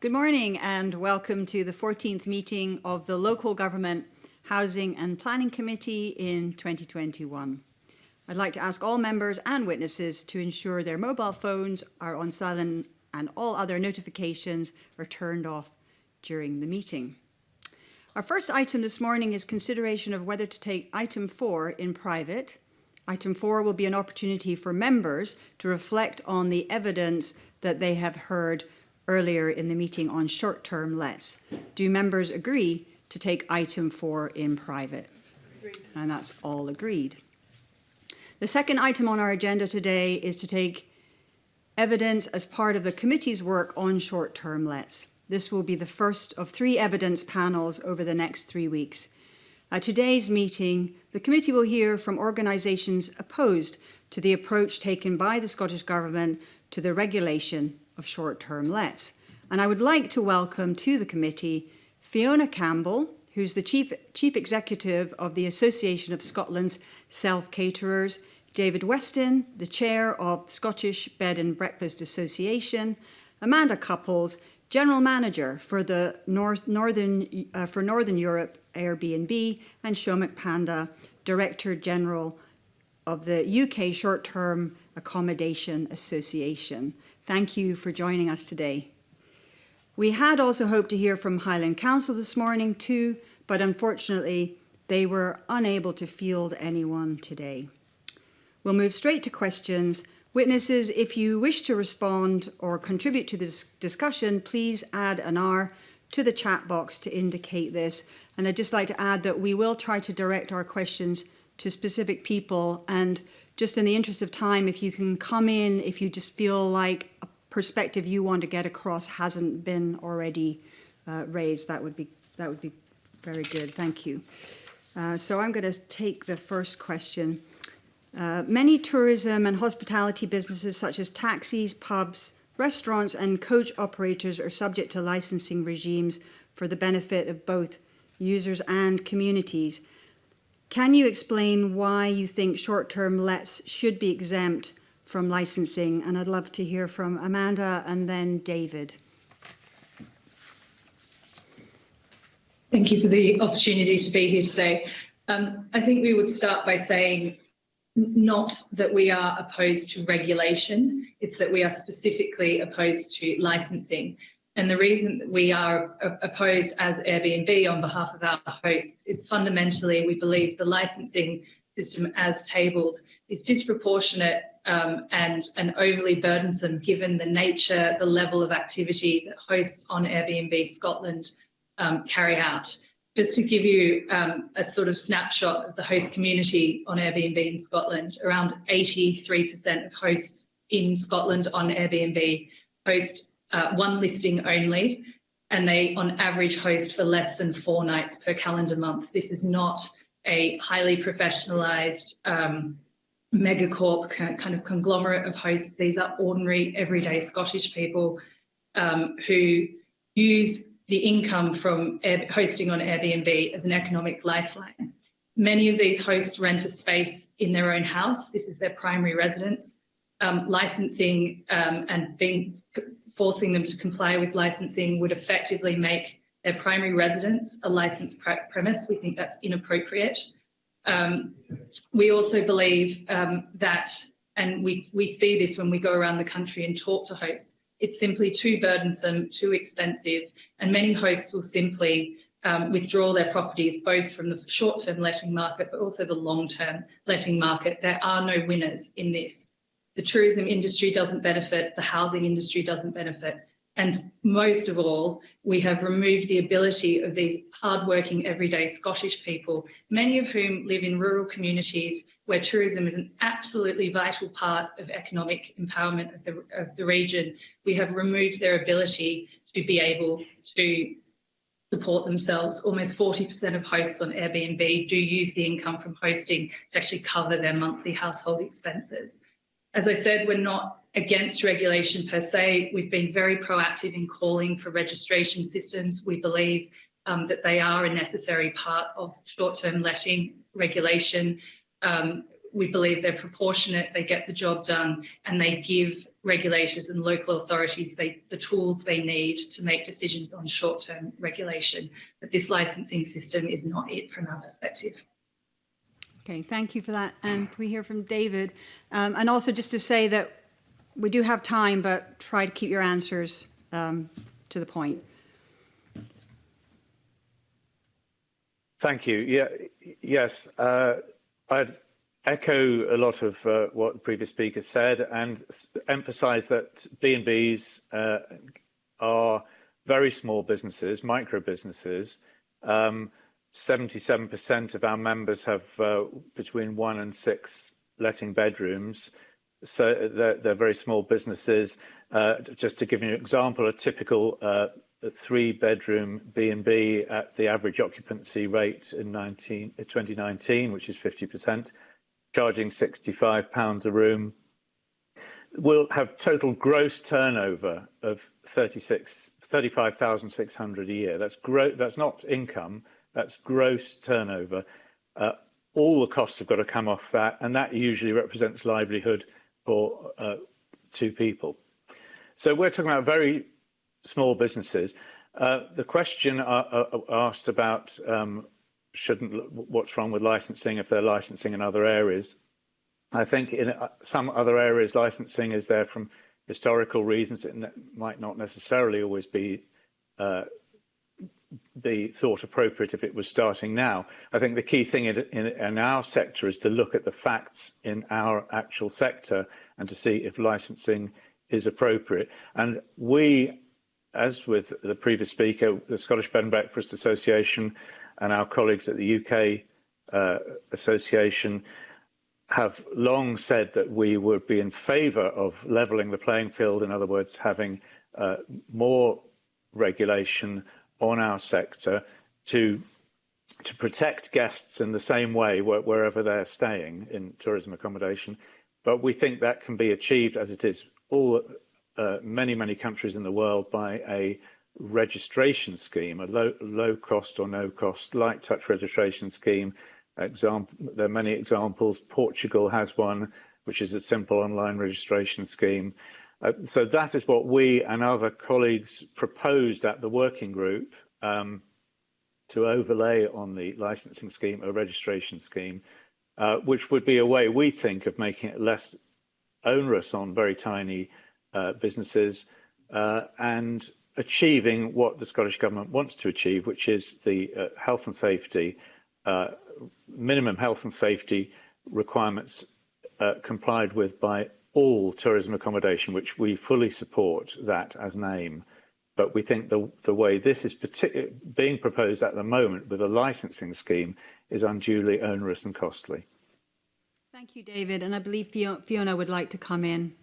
Good morning and welcome to the 14th meeting of the Local Government Housing and Planning Committee in 2021. I'd like to ask all members and witnesses to ensure their mobile phones are on silent and all other notifications are turned off during the meeting. Our first item this morning is consideration of whether to take item four in private. Item four will be an opportunity for members to reflect on the evidence that they have heard earlier in the meeting on short-term lets. Do members agree to take item four in private? Agreed. And that's all agreed. The second item on our agenda today is to take evidence as part of the committee's work on short-term lets. This will be the first of three evidence panels over the next three weeks. At today's meeting, the committee will hear from organisations opposed to the approach taken by the Scottish Government to the regulation of short-term lets. And I would like to welcome to the committee Fiona Campbell, who's the Chief, Chief Executive of the Association of Scotland's Self-Caterers, David Weston, the Chair of Scottish Bed and Breakfast Association, Amanda Cupples, General Manager for the North, Northern, uh, for Northern Europe Airbnb, and Shomik Panda, Director General of the UK Short-Term Accommodation Association. Thank you for joining us today. We had also hoped to hear from Highland Council this morning too, but unfortunately they were unable to field anyone today. We'll move straight to questions Witnesses, if you wish to respond or contribute to this discussion, please add an R to the chat box to indicate this. And I'd just like to add that we will try to direct our questions to specific people. And just in the interest of time, if you can come in, if you just feel like a perspective you want to get across hasn't been already uh, raised, that would be that would be very good. Thank you. Uh, so I'm going to take the first question. Uh, many tourism and hospitality businesses such as taxis, pubs, restaurants and coach operators are subject to licensing regimes for the benefit of both users and communities. Can you explain why you think short-term lets should be exempt from licensing? And I'd love to hear from Amanda and then David. Thank you for the opportunity to be here today. Um, I think we would start by saying not that we are opposed to regulation, it's that we are specifically opposed to licensing. And the reason that we are opposed as Airbnb on behalf of our hosts is fundamentally we believe the licensing system as tabled is disproportionate um, and, and overly burdensome given the nature, the level of activity that hosts on Airbnb Scotland um, carry out. Just to give you um, a sort of snapshot of the host community on Airbnb in Scotland, around 83% of hosts in Scotland on Airbnb host uh, one listing only, and they on average host for less than four nights per calendar month. This is not a highly professionalized um, megacorp kind of conglomerate of hosts. These are ordinary, everyday Scottish people um, who use the income from hosting on Airbnb as an economic lifeline. Many of these hosts rent a space in their own house. This is their primary residence. Um, licensing um, and being forcing them to comply with licensing would effectively make their primary residence a licensed pre premise. We think that's inappropriate. Um, we also believe um, that, and we, we see this when we go around the country and talk to hosts, it's simply too burdensome, too expensive, and many hosts will simply um, withdraw their properties both from the short-term letting market but also the long-term letting market. There are no winners in this. The tourism industry doesn't benefit, the housing industry doesn't benefit, and most of all, we have removed the ability of these hardworking everyday Scottish people, many of whom live in rural communities where tourism is an absolutely vital part of economic empowerment of the, of the region. We have removed their ability to be able to support themselves. Almost 40% of hosts on Airbnb do use the income from hosting to actually cover their monthly household expenses. As I said, we're not against regulation per se. We've been very proactive in calling for registration systems. We believe um, that they are a necessary part of short-term letting regulation. Um, we believe they're proportionate, they get the job done, and they give regulators and local authorities they, the tools they need to make decisions on short-term regulation. But this licensing system is not it from our perspective. Okay, thank you for that. And can we hear from David? Um, and also just to say that we do have time, but try to keep your answers um, to the point. Thank you. Yeah, yes, uh, I'd echo a lot of uh, what the previous speaker said and emphasize that B&Bs uh, are very small businesses, micro businesses. Um, 77% of our members have uh, between one and six letting bedrooms. So they're, they're very small businesses. Uh, just to give you an example, a typical uh, three bedroom B&B at the average occupancy rate in 19, 2019, which is 50%, charging 65 pounds a room, will have total gross turnover of 36, 35,600 a year. That's, gro that's not income, that's gross turnover. Uh, all the costs have got to come off that, and that usually represents livelihood for uh, two people. So we're talking about very small businesses. Uh, the question uh, uh, asked about um, shouldn't what's wrong with licensing if they're licensing in other areas. I think in uh, some other areas licensing is there from historical reasons. It might not necessarily always be uh, be thought appropriate if it was starting now. I think the key thing in, in, in, our sector is to look at the facts in our actual sector and to see if licensing is appropriate. And we, as with the previous speaker, the Scottish Bed and Breakfast Association and our colleagues at the UK uh, Association, have long said that we would be in favour of levelling the playing field, in other words, having uh, more regulation on our sector to to protect guests in the same way wherever they're staying in tourism accommodation. But we think that can be achieved as it is all uh, many, many countries in the world by a registration scheme, a low, low cost or no cost light touch registration scheme. Example, there are many examples. Portugal has one, which is a simple online registration scheme. Uh, so that is what we and other colleagues proposed at the working group um, to overlay on the licensing scheme a registration scheme, uh, which would be a way we think of making it less onerous on very tiny uh, businesses uh, and achieving what the Scottish Government wants to achieve, which is the uh, health and safety, minimum health and safety requirements complied with by all tourism accommodation, which we fully support that as an aim. But we think the, the way this is being proposed at the moment with a licensing scheme is unduly onerous and costly. Thank you, David. And I believe Fiona would like to come in.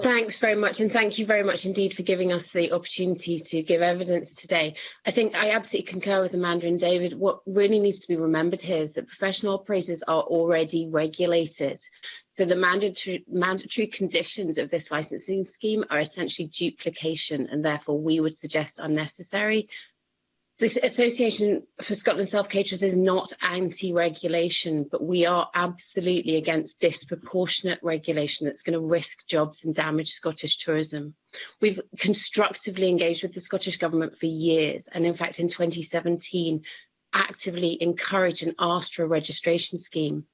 Thanks very much, and thank you very much indeed for giving us the opportunity to give evidence today. I think I absolutely concur with Amanda and David. What really needs to be remembered here is that professional operators are already regulated. So the mandatory, mandatory conditions of this licensing scheme are essentially duplication and therefore we would suggest unnecessary. This Association for Scotland Self-Caterers is not anti-regulation, but we are absolutely against disproportionate regulation that's going to risk jobs and damage Scottish tourism. We've constructively engaged with the Scottish Government for years, and in fact in 2017 actively encouraged and asked for a registration scheme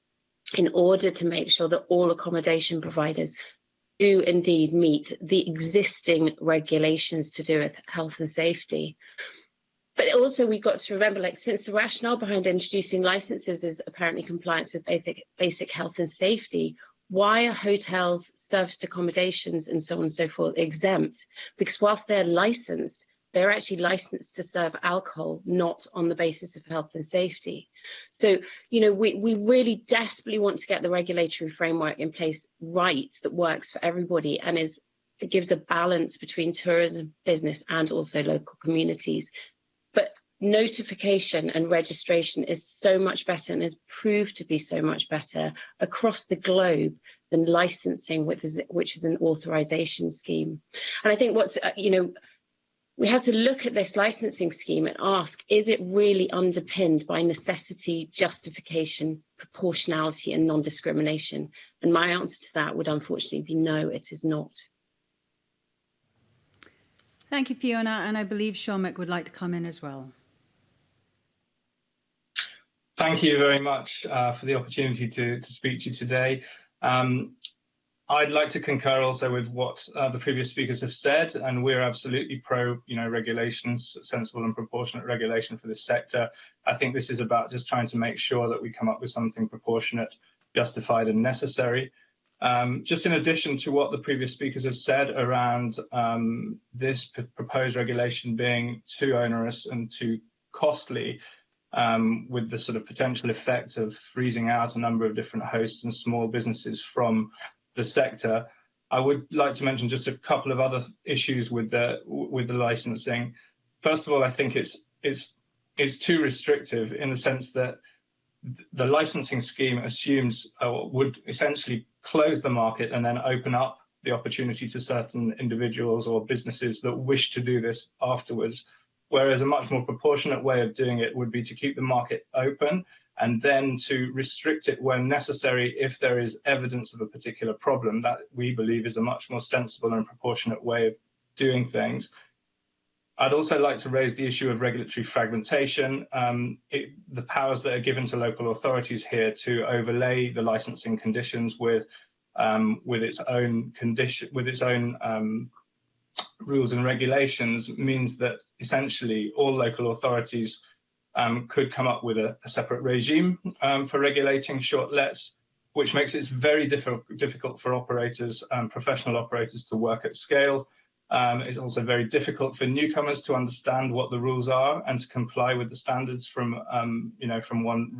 in order to make sure that all accommodation providers do indeed meet the existing regulations to do with health and safety. But also we've got to remember, like since the rationale behind introducing licenses is apparently compliance with basic, basic health and safety, why are hotels, serviced accommodations and so on and so forth exempt? Because whilst they're licensed, they're actually licensed to serve alcohol, not on the basis of health and safety. So, you know, we, we really desperately want to get the regulatory framework in place right that works for everybody and is gives a balance between tourism business and also local communities. Notification and registration is so much better and has proved to be so much better across the globe than licensing, which is, which is an authorization scheme. And I think what's, uh, you know, we had to look at this licensing scheme and ask, is it really underpinned by necessity, justification, proportionality and non-discrimination? And my answer to that would unfortunately be no, it is not. Thank you, Fiona, and I believe Shomik would like to come in as well. Thank you very much uh, for the opportunity to, to speak to you today. Um, I'd like to concur also with what uh, the previous speakers have said, and we're absolutely pro, you know, regulations, sensible and proportionate regulation for this sector. I think this is about just trying to make sure that we come up with something proportionate, justified, and necessary. Um, just in addition to what the previous speakers have said around um, this proposed regulation being too onerous and too costly, um, with the sort of potential effect of freezing out a number of different hosts and small businesses from the sector. I would like to mention just a couple of other issues with the with the licensing. First of all, I think it's it's it's too restrictive in the sense that the licensing scheme assumes uh, would essentially close the market and then open up the opportunity to certain individuals or businesses that wish to do this afterwards. Whereas a much more proportionate way of doing it would be to keep the market open and then to restrict it when necessary if there is evidence of a particular problem. That we believe is a much more sensible and proportionate way of doing things. I'd also like to raise the issue of regulatory fragmentation. Um, it, the powers that are given to local authorities here to overlay the licensing conditions with um, with its own condition, with its own um, rules and regulations means that essentially all local authorities um, could come up with a, a separate regime um, for regulating short lets, which makes it very diff difficult for operators, um, professional operators to work at scale. Um, it's also very difficult for newcomers to understand what the rules are and to comply with the standards from, um, you know, from one,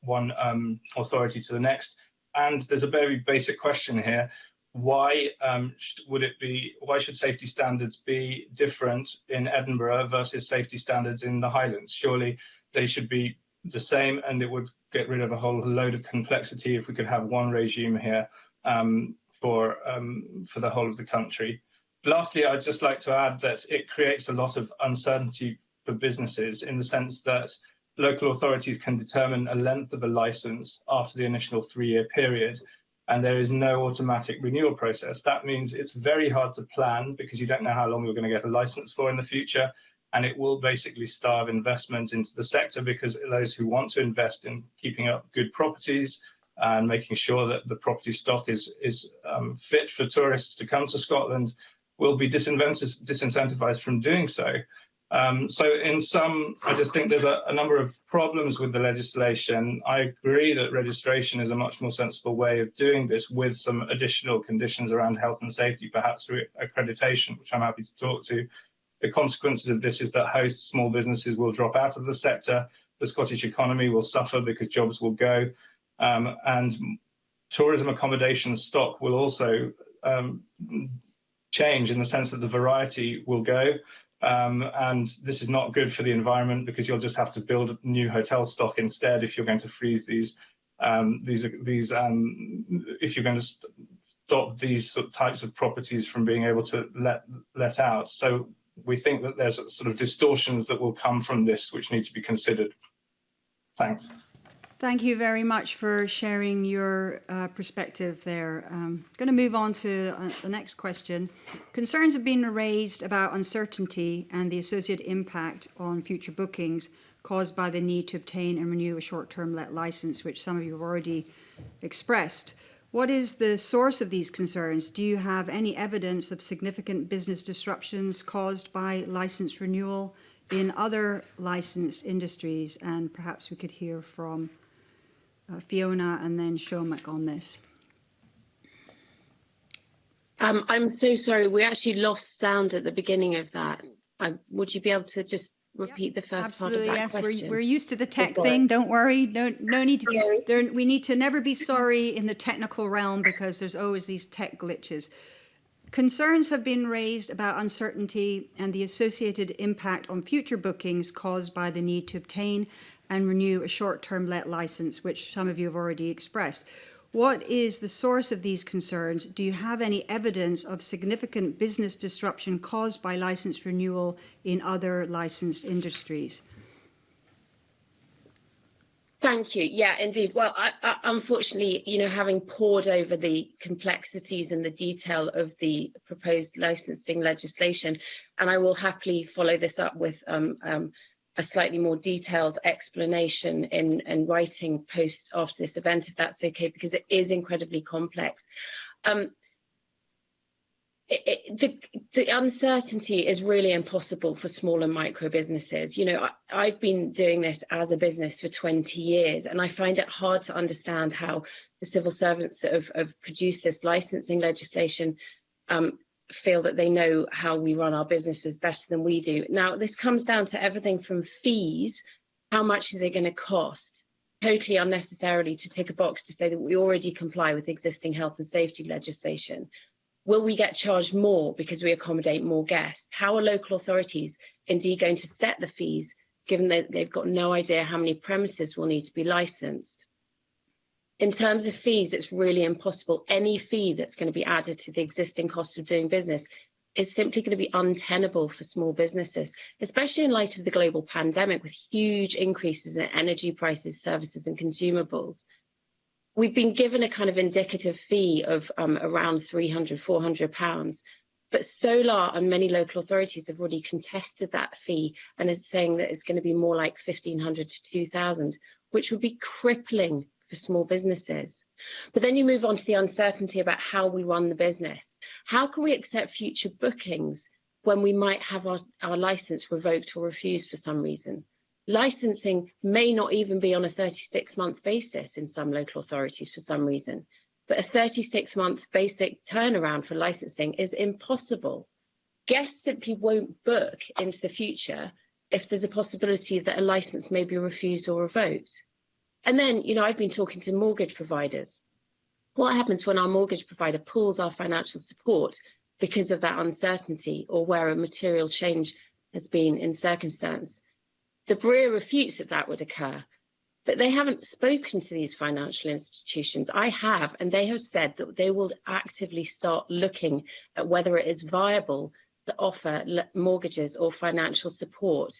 one um, authority to the next. And there's a very basic question here why um, would it be why should safety standards be different in Edinburgh versus safety standards in the Highlands? Surely they should be the same and it would get rid of a whole load of complexity if we could have one regime here um, for um, for the whole of the country. Lastly I'd just like to add that it creates a lot of uncertainty for businesses in the sense that local authorities can determine a length of a license after the initial three-year period and there is no automatic renewal process. That means it's very hard to plan because you don't know how long you're going to get a license for in the future. And it will basically starve investment into the sector because those who want to invest in keeping up good properties and making sure that the property stock is, is um, fit for tourists to come to Scotland will be disincentivized from doing so. Um, so in some, I just think there's a, a, number of problems with the legislation. I agree that registration is a much more sensible way of doing this with some additional conditions around health and safety, perhaps through accreditation, which I'm happy to talk to. The consequences of this is that host small businesses will drop out of the sector, the Scottish economy will suffer because jobs will go, um, and tourism accommodation stock will also um, change in the sense that the variety will go. Um, and this is not good for the environment because you'll just have to build new hotel stock instead if you're going to freeze these um, these these um, if you're going to stop these types of properties from being able to let let out. So we think that there's sort of distortions that will come from this which need to be considered. Thanks. Thank you very much for sharing your uh, perspective there. I'm um, going to move on to uh, the next question. Concerns have been raised about uncertainty and the associated impact on future bookings caused by the need to obtain and renew a short-term let license, which some of you have already expressed. What is the source of these concerns? Do you have any evidence of significant business disruptions caused by license renewal in other licensed industries? And perhaps we could hear from uh, Fiona and then Shomik on this. Um, I'm so sorry. We actually lost sound at the beginning of that. I, would you be able to just repeat the first Absolutely, part of that yes. question? We're, we're used to the tech thing. Don't worry. No, no need to be. There, we need to never be sorry in the technical realm because there's always these tech glitches. Concerns have been raised about uncertainty and the associated impact on future bookings caused by the need to obtain and renew a short-term let license, which some of you have already expressed. What is the source of these concerns? Do you have any evidence of significant business disruption caused by license renewal in other licensed industries? Thank you. Yeah, indeed. Well, I, I, unfortunately, you know, having pored over the complexities and the detail of the proposed licensing legislation, and I will happily follow this up with um, um, a slightly more detailed explanation in, in writing post after this event, if that's okay, because it is incredibly complex. Um, it, it, the, the uncertainty is really impossible for small and micro businesses. You know, I, i've been doing this as a business for 20 years, and I find it hard to understand how the civil servants have, have produced this licensing legislation um, feel that they know how we run our businesses better than we do. Now, this comes down to everything from fees, how much is it going to cost? Totally unnecessarily to tick a box to say that we already comply with existing health and safety legislation. Will we get charged more because we accommodate more guests? How are local authorities indeed going to set the fees, given that they've got no idea how many premises will need to be licensed? In terms of fees, it's really impossible. Any fee that's going to be added to the existing cost of doing business is simply going to be untenable for small businesses, especially in light of the global pandemic with huge increases in energy prices, services and consumables. We've been given a kind of indicative fee of um, around 300, 400 pounds, but Solar and many local authorities have already contested that fee and is saying that it's going to be more like 1500 to 2000, which would be crippling for small businesses. But then you move on to the uncertainty about how we run the business. How can we accept future bookings when we might have our, our license revoked or refused for some reason? Licensing may not even be on a 36-month basis in some local authorities for some reason, but a 36-month basic turnaround for licensing is impossible. Guests simply won't book into the future if there's a possibility that a license may be refused or revoked. And then, you know, I've been talking to mortgage providers. What happens when our mortgage provider pulls our financial support because of that uncertainty or where a material change has been in circumstance? The BREA refutes that that would occur, but they haven't spoken to these financial institutions. I have, and they have said that they will actively start looking at whether it is viable to offer mortgages or financial support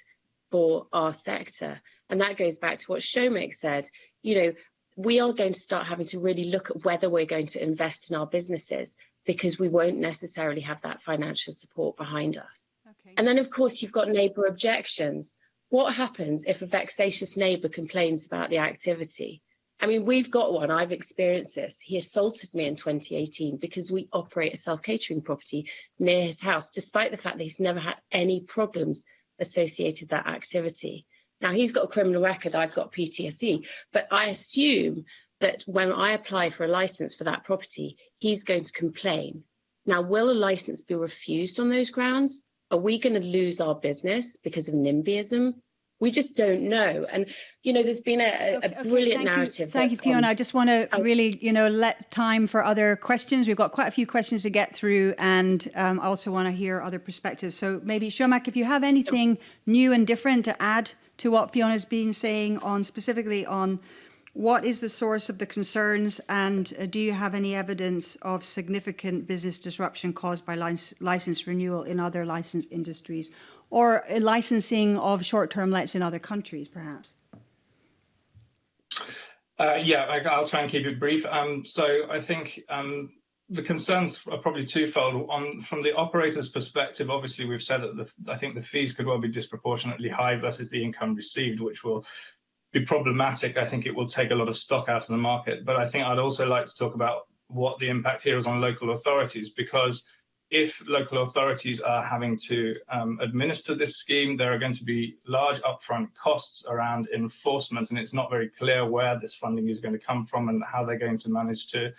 for our sector. And that goes back to what Shomik said. You know, we are going to start having to really look at whether we're going to invest in our businesses because we won't necessarily have that financial support behind us. Okay. And then, of course, you've got neighbour objections. What happens if a vexatious neighbour complains about the activity? I mean, we've got one. I've experienced this. He assaulted me in 2018 because we operate a self catering property near his house, despite the fact that he's never had any problems associated that activity. Now, he's got a criminal record, I've got PTSD, but I assume that when I apply for a license for that property, he's going to complain. Now, will a license be refused on those grounds? Are we going to lose our business because of NIMBYism? We just don't know. And, you know, there's been a, a okay, brilliant thank narrative. You. Thank you, Fiona. Um, I just want to really, you know, let time for other questions. We've got quite a few questions to get through and um, I also want to hear other perspectives. So maybe, Shomik, if you have anything new and different to add to what Fiona's been saying on specifically on what is the source of the concerns and uh, do you have any evidence of significant business disruption caused by lic license renewal in other licensed industries or licensing of short-term lets in other countries perhaps? Uh, yeah, I, will try and keep it brief. Um, so I think um, the concerns are probably twofold. On from the operator's perspective, obviously we've said that the, I think the fees could well be disproportionately high versus the income received, which will be problematic. I think it will take a lot of stock out of the market. But I think I'd also like to talk about what the impact here is on local authorities, because if local authorities are having to um, administer this scheme, there are going to be large upfront costs around enforcement, and it's not very clear where this funding is going to come from and how they're going to manage to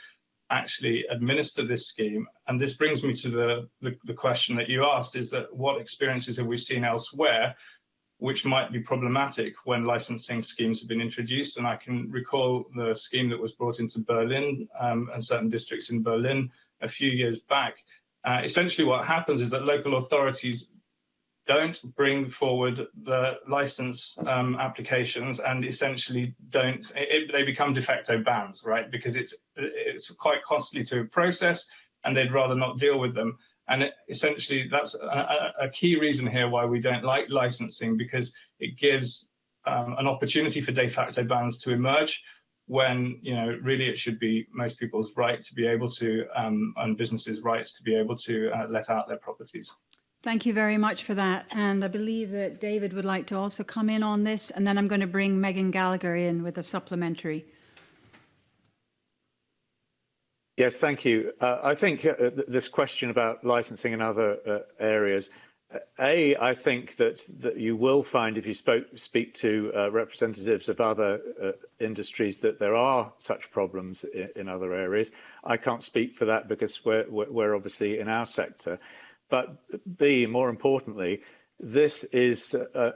actually administer this scheme. And this brings me to the, the, the, question that you asked is that what experiences have we seen elsewhere which might be problematic when licensing schemes have been introduced. And I can recall the scheme that was brought into Berlin um, and certain districts in Berlin a few years back. Uh, essentially what happens is that local authorities don't bring forward the license um, applications and essentially don't it, they become de facto bans right? Because it's it's quite costly to process and they'd rather not deal with them. And it, essentially that's a, a, key reason here why we don't like licensing because it gives um, an opportunity for de facto bans to emerge when you know really it should be most people's right to be able to um, and businesses' rights to be able to uh, let out their properties. Thank you very much for that. And I believe that David would like to also come in on this. And then I'm going to bring Megan Gallacher in with a supplementary. Yes, thank you. Uh, I think uh, th this question about licensing in other uh, areas, A, I think that, that you will find if you spoke, speak to uh, representatives of other uh, industries that there are such problems in, in, other areas. I can't speak for that because we're, we're obviously in our sector. But B, more importantly, this is uh,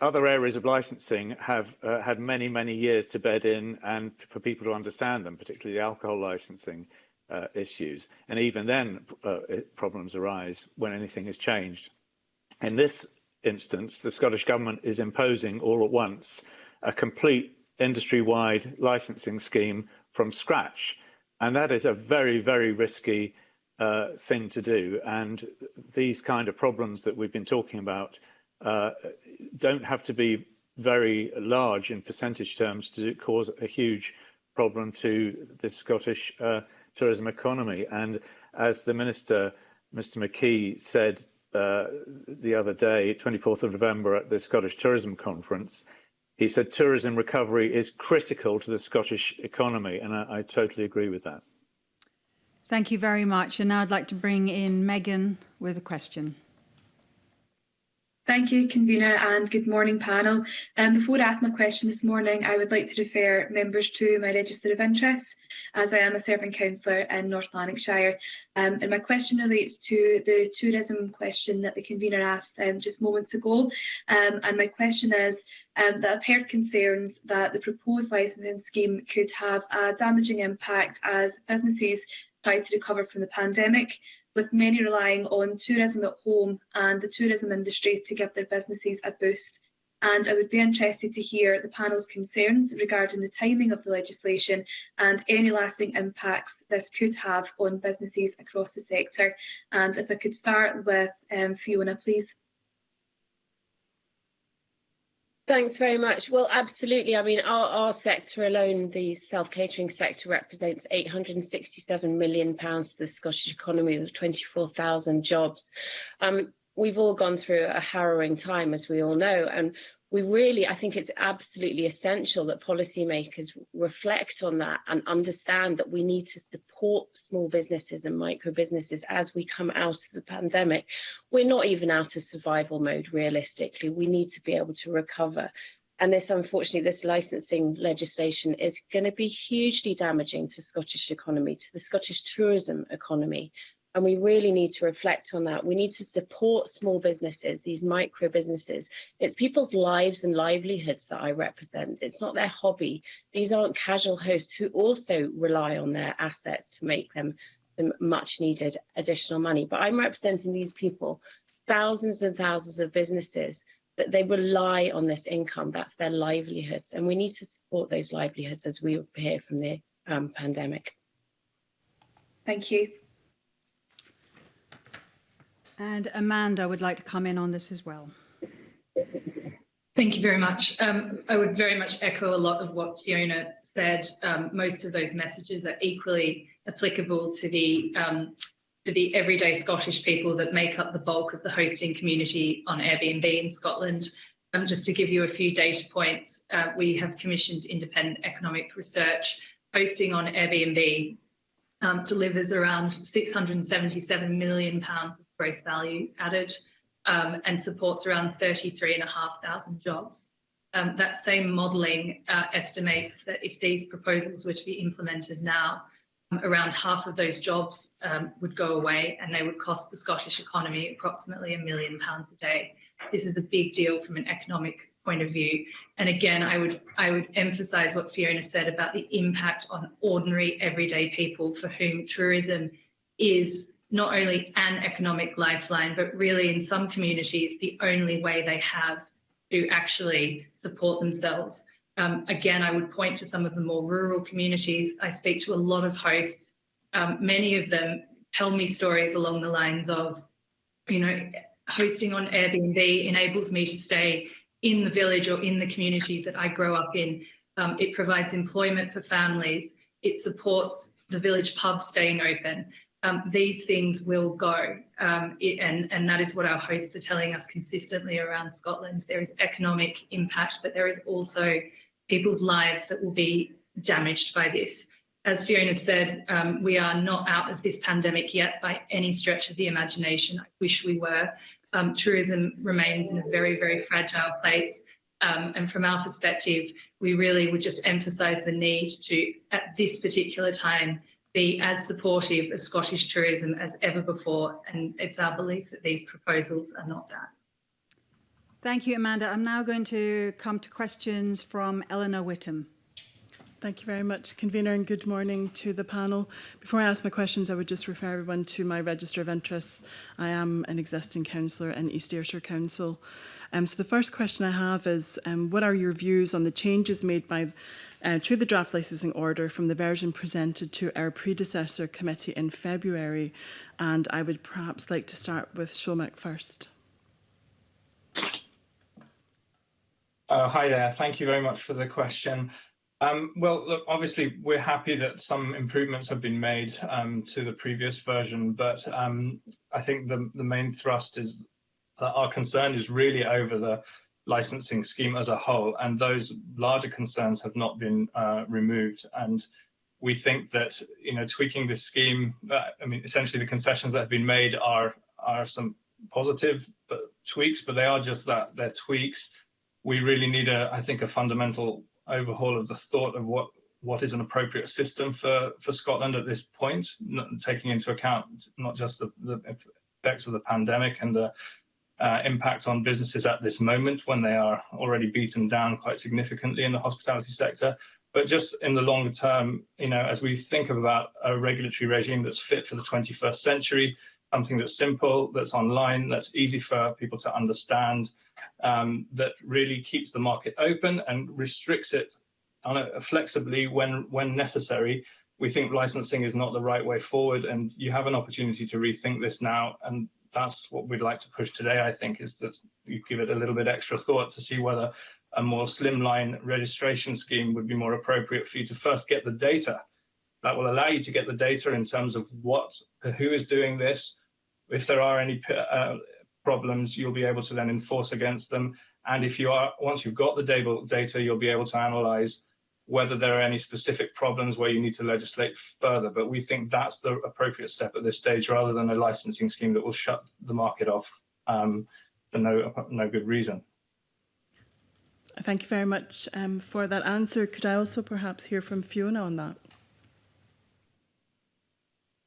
other areas of licensing have uh, had many, many years to bed in and for people to understand them, particularly the alcohol licensing uh, issues. And even then, uh, problems arise when anything is changed. In this instance, the Scottish Government is imposing all at once a complete industry-wide licensing scheme from scratch. And that is a very, very risky uh, thing to do. And these kind of problems that we've been talking about uh, don't have to be very large in percentage terms to cause a huge problem to the Scottish uh, tourism economy. And as the Minister, Mr McKee, said uh, the other day, 24th of November at the Scottish Tourism Conference, he said tourism recovery is critical to the Scottish economy, and I, I totally agree with that. Thank you very much. And now I'd like to bring in Megan with a question. Thank you, Convener, and good morning, panel. Um, before I ask my question this morning, I would like to refer members to my register of interests, as I am a serving councillor in North Lanarkshire. Um, and my question relates to the tourism question that the convener asked um, just moments ago. Um, and my question is um, that I've heard concerns that the proposed licensing scheme could have a damaging impact as businesses try to recover from the pandemic. With many relying on tourism at home and the tourism industry to give their businesses a boost. And I would be interested to hear the panel's concerns regarding the timing of the legislation and any lasting impacts this could have on businesses across the sector. And if I could start with um, Fiona, please. Thanks very much. Well, absolutely. I mean, our, our sector alone, the self-catering sector, represents £867 million pounds to the Scottish economy with 24,000 jobs. Um, we've all gone through a harrowing time, as we all know, and we really, I think it's absolutely essential that policymakers reflect on that and understand that we need to support small businesses and micro businesses as we come out of the pandemic. We're not even out of survival mode realistically. We need to be able to recover. And this, unfortunately, this licensing legislation is going to be hugely damaging to Scottish economy, to the Scottish tourism economy, And we really need to reflect on that. We need to support small businesses, these micro businesses. It's people's lives and livelihoods that I represent. It's not their hobby. These aren't casual hosts who also rely on their assets to make them the much needed additional money. But I'm representing these people, thousands and thousands of businesses that they rely on this income. That's their livelihoods. And we need to support those livelihoods as we appear from the um, pandemic. Thank you. And Amanda would like to come in on this as well. Thank you very much. Um, I would very much echo a lot of what Fiona said. Um, most of those messages are equally applicable to the um, to the everyday Scottish people that make up the bulk of the hosting community on Airbnb in Scotland. Um, just to give you a few data points, uh, we have commissioned independent economic research. Hosting on Airbnb um, delivers around 677 million pounds of gross value added um, and supports around 33,500 jobs. Um, that same modelling uh, estimates that if these proposals were to be implemented now, um, around half of those jobs um, would go away and they would cost the Scottish economy approximately a million pounds a day. This is a big deal from an economic point of view. And again, I would I would emphasize what Fiona said about the impact on ordinary everyday people for whom tourism is not only an economic lifeline, but really in some communities, the only way they have to actually support themselves. Um, again, I would point to some of the more rural communities. I speak to a lot of hosts. Um, many of them tell me stories along the lines of, you know, hosting on Airbnb enables me to stay in the village or in the community that I grow up in. Um, it provides employment for families. It supports the village pub staying open. Um, these things will go, um, it, and, and that is what our hosts are telling us consistently around Scotland. There is economic impact, but there is also people's lives that will be damaged by this. As Fiona said, um, we are not out of this pandemic yet by any stretch of the imagination. I wish we were. Um, tourism remains in a very, very fragile place. Um, and from our perspective, we really would just emphasise the need to, at this particular time, be as supportive of Scottish tourism as ever before. And it's our belief that these proposals are not that. Thank you, Amanda. I'm now going to come to questions from Elena Whitham. Thank you very much, convener, and good morning to the panel. Before I ask my questions, I would just refer everyone to my register of interests. I am an existing councillor in East Ayrshire Council. Um, so the first question I have is, um, what are your views on the changes made by uh, to the draft licensing order from the version presented to our predecessor committee in February? And I would perhaps like to start with Shomik first. Uh, hi there. Thank you very much for the question. Um, well, look, obviously, we're happy that some improvements have been made um, to the previous version, but um, I think the, the main thrust is our concern is really over the licensing scheme as a whole, and those larger concerns have not been uh, removed. And we think that you know tweaking this scheme, uh, I mean, essentially the concessions that have been made are are some positive but tweaks, but they are just that they're tweaks. We really need a, I think, a fundamental overhaul of the thought of what what is an appropriate system for for Scotland at this point, not taking into account not just the, the effects of the pandemic and the uh, impact on businesses at this moment when they are already beaten down quite significantly in the hospitality sector, but just in the longer term, you know, as we think about a regulatory regime that's fit for the 21st century, something that's simple, that's online, that's easy for people to understand, um, that really keeps the market open and restricts it a, flexibly when when necessary. We think licensing is not the right way forward, and you have an opportunity to rethink this now. And that's what we'd like to push today. I think is that you give it a little bit extra thought to see whether a more slimline registration scheme would be more appropriate for you to first get the data. That will allow you to get the data in terms of what, who is doing this, if there are any uh, problems, you'll be able to then enforce against them. And if you are, once you've got the data, you'll be able to analyze whether there are any specific problems where you need to legislate further. But we think that's the appropriate step at this stage, rather than a licensing scheme that will shut the market off um, for no, no good reason. I thank you very much um, for that answer. Could I also perhaps hear from Fiona on that?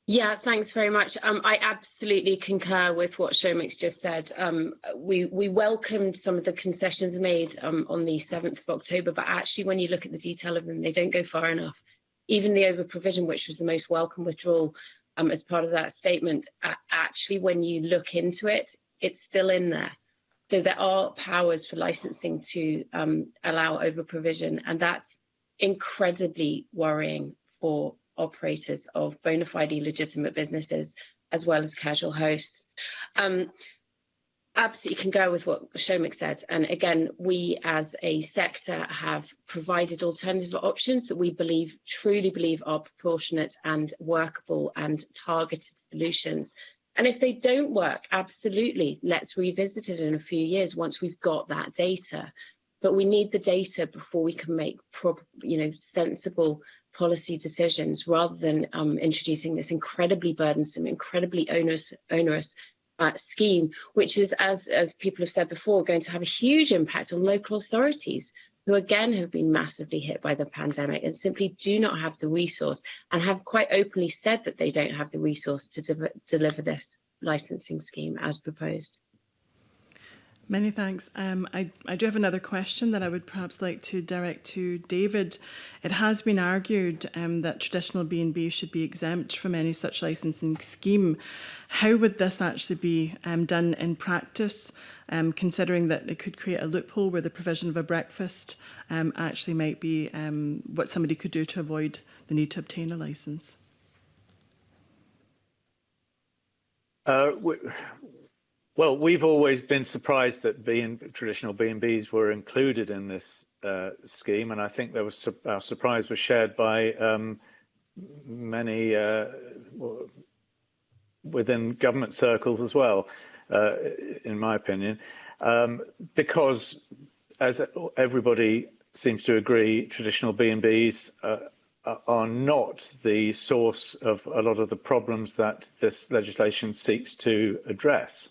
Yeah, thanks very much. Um, I absolutely concur with what Shomik's just said. Um, we, we welcomed some of the concessions made um, on the 7th of October, but actually when you look at the detail of them, they don't go far enough. Even the over-provision, which was the most welcome withdrawal um, as part of that statement, uh, actually when you look into it, it's still in there. So there are powers for licensing to um, allow over-provision, and that's incredibly worrying for operators of bona fide legitimate businesses as well as casual hosts. Um, absolutely can go with what Shomik said. And again, we as a sector have provided alternative options that we believe, truly believe are proportionate and workable and targeted solutions. And if they don't work, absolutely, let's revisit it in a few years once we've got that data. But we need the data before we can make you know, sensible policy decisions rather than um, introducing this incredibly burdensome, incredibly onerous, onerous uh, scheme, which is, as, as people have said before, going to have a huge impact on local authorities who again have been massively hit by the pandemic and simply do not have the resource and have quite openly said that they don't have the resource to de deliver this licensing scheme as proposed. Many thanks. Um, I, I do have another question that I would perhaps like to direct to David. It has been argued um, that traditional B&B should be exempt from any such licensing scheme. How would this actually be um, done in practice, um, considering that it could create a loophole where the provision of a breakfast um, actually might be um, what somebody could do to avoid the need to obtain a licence? Uh, Well, we've always been surprised that traditional B and Bs were included in this uh, scheme, and I think there was our surprise was shared by um, many uh, within government circles as well, uh, in my opinion, um, because as everybody seems to agree, traditional B&Bs uh, are not the source of a lot of the problems that this legislation seeks to address.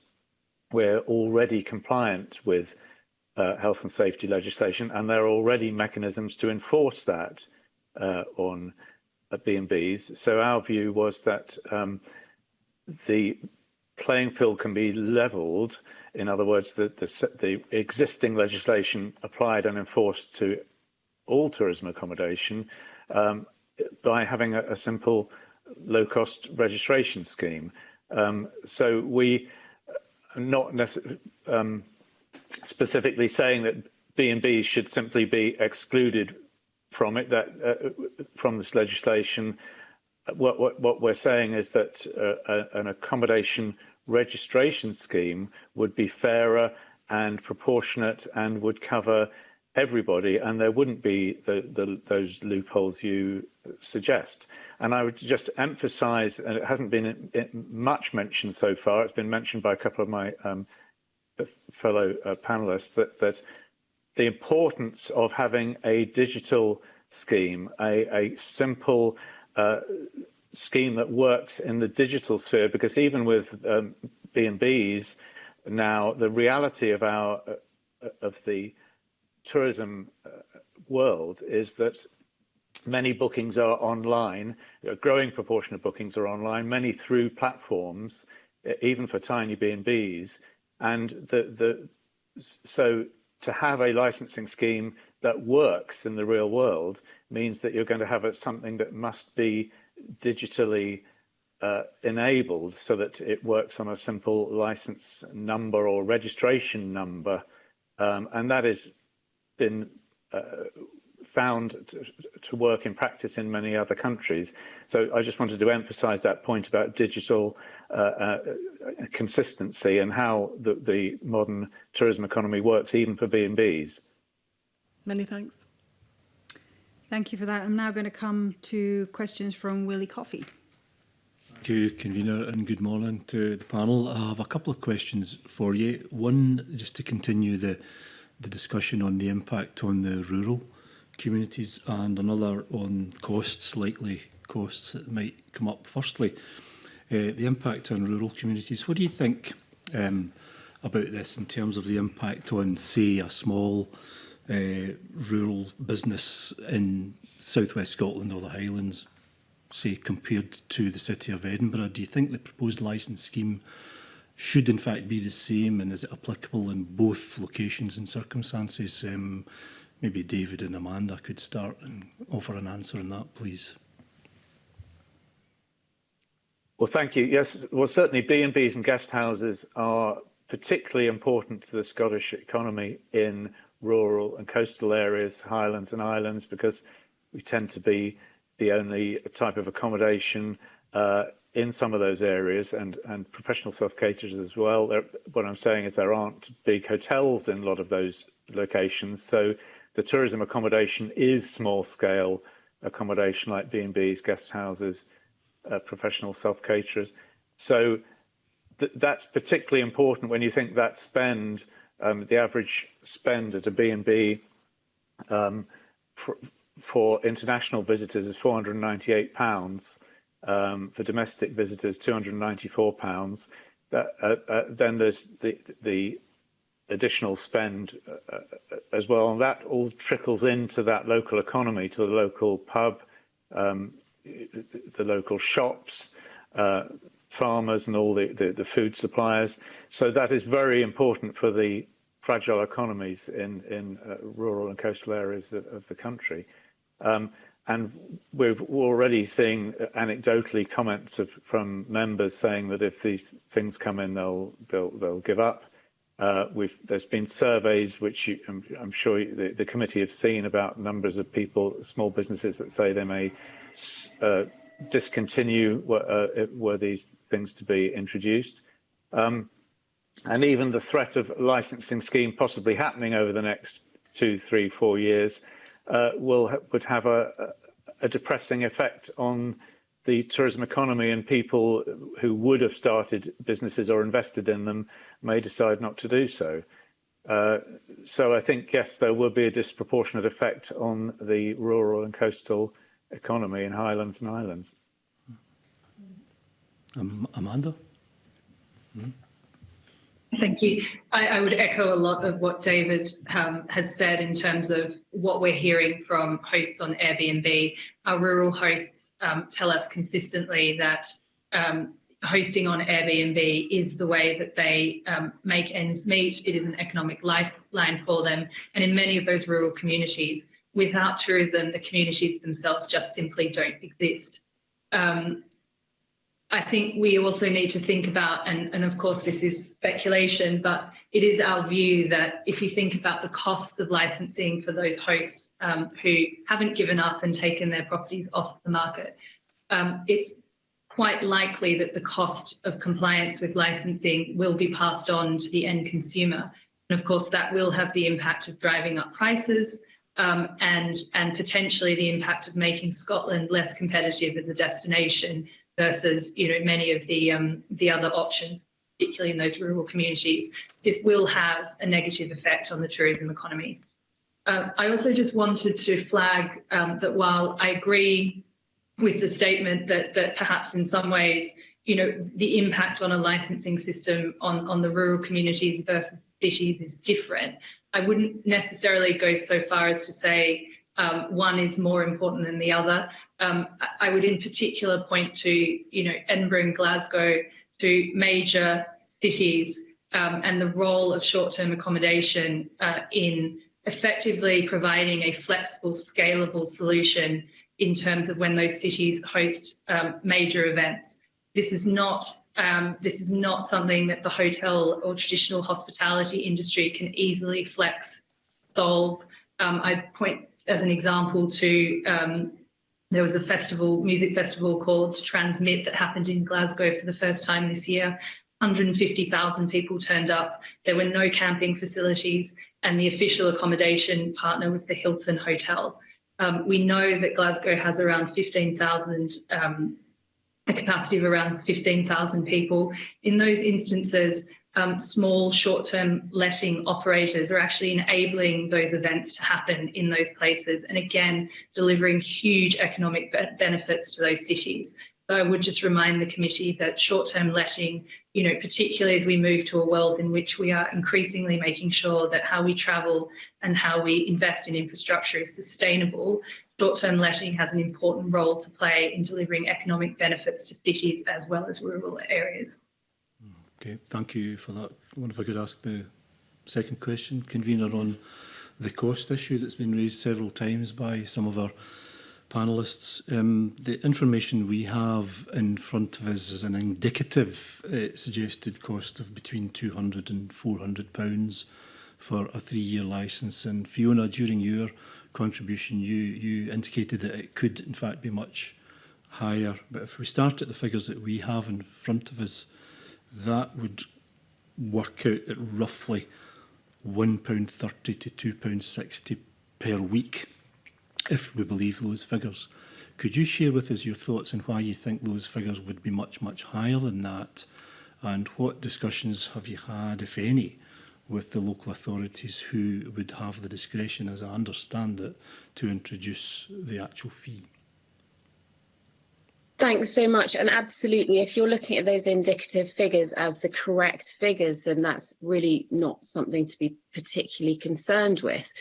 We're already compliant with uh, health and safety legislation, and there are already mechanisms to enforce that uh, on uh, B&Bs. So our view was that um, the playing field can be levelled. In other words, the, the, the, existing legislation applied and enforced to all tourism accommodation um, by having a, a simple low-cost registration scheme. Um, so we not um, specifically saying that B&B should simply be excluded from it, that uh, from this legislation. What, what, what we're saying is that uh, an accommodation registration scheme would be fairer and proportionate and would cover everybody and there wouldn't be the, the, those loopholes you suggest. And I would just emphasize, and it hasn't been much mentioned so far, it's been mentioned by a couple of my um, fellow uh, panelists, that, that the importance of having a digital scheme, a, a simple uh, scheme that works in the digital sphere because even with um, B&Bs now the reality of our uh, of the tourism uh, world is that many bookings are online a growing proportion of bookings are online many through platforms even for tiny B&Bs and the the so to have a licensing scheme that works in the real world means that you're going to have a, something that must be digitally uh, enabled so that it works on a simple license number or registration number. Um, and that has been uh, found to work in practice in many other countries. So I just wanted to emphasize that point about digital uh, uh, consistency and how the, the modern tourism economy works even for B&Bs. Many thanks. Thank you for that. I'm now going to come to questions from Willie Coffey. Thank you, convener, and good morning to the panel. I have a couple of questions for you. One, just to continue the the discussion on the impact on the rural communities and another on costs, likely costs that might come up. Firstly, uh, the impact on rural communities. What do you think um, about this in terms of the impact on, say, a small uh, rural business in southwest Scotland or the Highlands, say, compared to the city of Edinburgh? Do you think the proposed licence scheme should in fact be the same and is it applicable in both locations and circumstances? Um, maybe David and Amanda could start and offer an answer on that, please. Well, thank you. Yes, well, certainly B&Bs and guest houses are particularly important to the Scottish economy in rural and coastal areas, highlands and islands, because we tend to be the only type of accommodation uh, in some of those areas and, and professional self-caterers as well. There, what I'm saying is there aren't big hotels in a lot of those locations. So the tourism accommodation is small scale accommodation like B&Bs, guest houses, uh, professional self-caterers. So th that's particularly important when you think that spend, um, the average spend at a B&B um, for, for, international visitors is 498 pounds. Um, for domestic visitors, 294 pounds. That, uh, uh, then there's the, the additional spend uh, uh, as well, and that all trickles into that local economy, to the local pub, um, the local shops, uh, farmers and all the, the, the, food suppliers. So that is very important for the fragile economies in, in uh, rural and coastal areas of, of the country. Um, and we've already seeing anecdotally comments of, from members saying that if these things come in, they'll they'll, they'll give up. Uh, there's been surveys which you, I'm, I'm, sure the, the, committee have seen about numbers of people, small businesses that say they may uh, discontinue were, uh, were, these things to be introduced. Um, and even the threat of licensing scheme possibly happening over the next two, three, four years uh, will would have a, a depressing effect on the tourism economy and people who would have started businesses or invested in them may decide not to do so. Uh, so I think, yes, there will be a disproportionate effect on the rural and coastal economy in Highlands and Islands. Um, Amanda? Mm. Thank you. I, I, would echo a lot of what David um, has said in terms of what we're hearing from hosts on Airbnb. Our rural hosts um, tell us consistently that um, hosting on Airbnb is the way that they um, make ends meet. It is an economic lifeline for them. And in many of those rural communities, without tourism, the communities themselves just simply don't exist. Um, I think we also need to think about, and, and of course this is speculation, but it is our view that if you think about the costs of licensing for those hosts um, who haven't given up and taken their properties off the market, um, it's quite likely that the cost of compliance with licensing will be passed on to the end consumer. And of course, that will have the impact of driving up prices um, and, and potentially the impact of making Scotland less competitive as a destination versus you know many of the um, the other options, particularly in those rural communities. This will have a negative effect on the tourism economy. Uh, I also just wanted to flag um, that while I agree with the statement that that perhaps in some ways you know the impact on a licensing system on on the rural communities versus cities is different i wouldn't necessarily go so far as to say um, one is more important than the other. Um, I would in particular point to, you know, Edinburgh and Glasgow, to major cities um, and the role of short-term accommodation uh, in effectively providing a flexible, scalable solution in terms of when those cities host um, major events. This is not um, this is not something that the hotel or traditional hospitality industry can easily flex solve. Um, I point as an example to um, there was a festival, music festival called TRNSMT that happened in Glasgow for the first time this year. 150,000 people turned up. There were no camping facilities, and the official accommodation partner was the Hilton Hotel. Um, we know that Glasgow has around 15,000, um, a capacity of around 15,000 people. In those instances, um, small short-term letting operators are actually enabling those events to happen in those places and again delivering huge economic be benefits to those cities. So I would just remind the committee that short-term letting, you know, particularly as we move to a world in which we are increasingly making sure that how we travel and how we invest in infrastructure is sustainable, short-term letting has an important role to play in delivering economic benefits to cities as well as rural areas. Okay, thank you for that. I wonder if I could ask the second question, convener, on the cost issue that's been raised several times by some of our panellists. Um, the information we have in front of us is an indicative uh, suggested cost of between 200 and 400 pounds for a three-year licence. And Fiona, during your contribution, you, you indicated that it could, in fact, be much higher. But if we start at the figures that we have in front of us, that would work out at roughly £1.30 to £2.60 per week, if we believe those figures. Could you share with us your thoughts on why you think those figures would be much, much higher than that? And what discussions have you had, if any, with the local authorities who would have the discretion, as I understand it, to introduce the actual fee? Thanks so much. And absolutely, if you're looking at those indicative figures as the correct figures, then that's really not something to be particularly concerned with.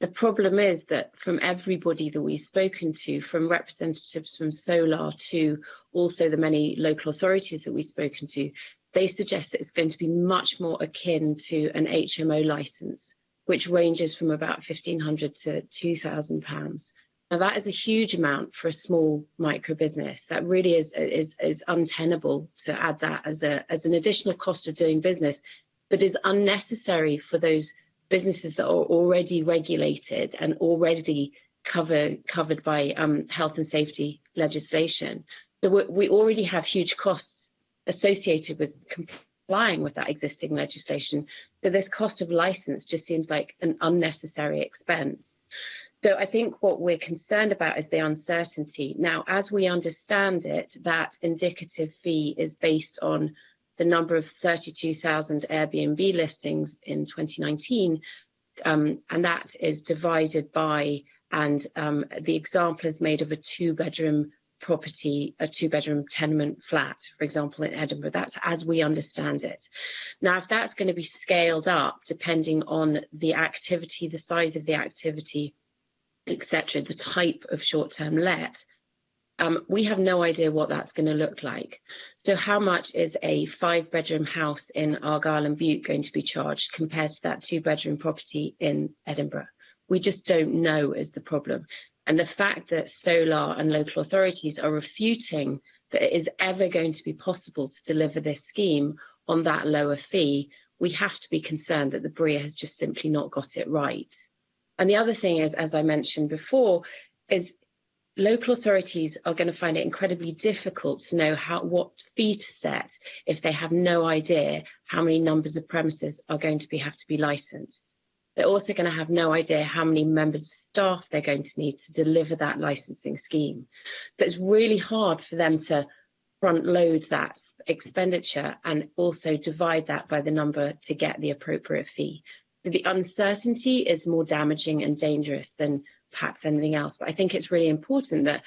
The problem is that from everybody that we've spoken to, from representatives from Solar to also the many local authorities that we've spoken to, they suggest that it's going to be much more akin to an HMO license, which ranges from about 1500 to 2000 pounds Now that is a huge amount for a small micro business. That really is, is, is untenable to add that as, a, as an additional cost of doing business that is unnecessary for those businesses that are already regulated and already cover, covered by um, health and safety legislation. So we already have huge costs associated with complying with that existing legislation. So this cost of license just seems like an unnecessary expense. So I think what we're concerned about is the uncertainty. Now, as we understand it, that indicative fee is based on the number of 32,000 Airbnb listings in 2019, um, and that is divided by, and um, the example is made of a two bedroom property, a two bedroom tenement flat, for example, in Edinburgh. That's as we understand it. Now, if that's going to be scaled up depending on the activity, the size of the activity, etc., the type of short-term let, um, we have no idea what that's going to look like. So how much is a five-bedroom house in Argyll and Bute going to be charged compared to that two-bedroom property in Edinburgh? We just don't know is the problem. And the fact that SOLAR and local authorities are refuting that it is ever going to be possible to deliver this scheme on that lower fee, we have to be concerned that the BRIA has just simply not got it right. And the other thing is, as I mentioned before, is local authorities are going to find it incredibly difficult to know how what fee to set if they have no idea how many numbers of premises are going to be have to be licensed. They're also going to have no idea how many members of staff they're going to need to deliver that licensing scheme. So it's really hard for them to front load that expenditure and also divide that by the number to get the appropriate fee the uncertainty is more damaging and dangerous than perhaps anything else. But I think it's really important that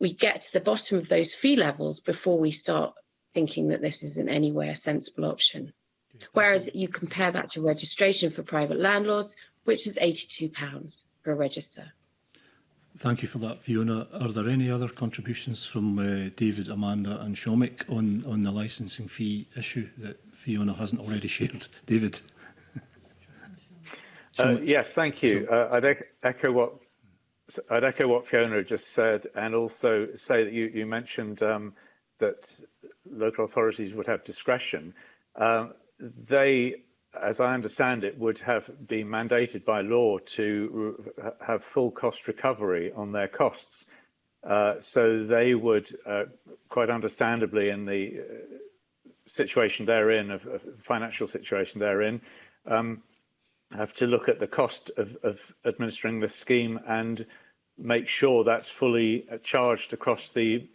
we get to the bottom of those fee levels before we start thinking that this is in any way a sensible option. Whereas you compare that to registration for private landlords, which is £82 per register. Thank you for that, Fiona. Are there any other contributions from uh, David, Amanda and Shomik on, on the licensing fee issue that Fiona hasn't already shared? David? Uh, yes, thank you. Uh, I'd ec echo what I'd echo what Fiona just said, and also say that you, you mentioned um, that local authorities would have discretion. Um, they, as I understand it, would have been mandated by law to have full cost recovery on their costs. Uh, so they would, uh, quite understandably, in the uh, situation they're in, of, of financial situation they're in, um, have to look at the cost of, of administering the scheme and make sure that's fully charged across the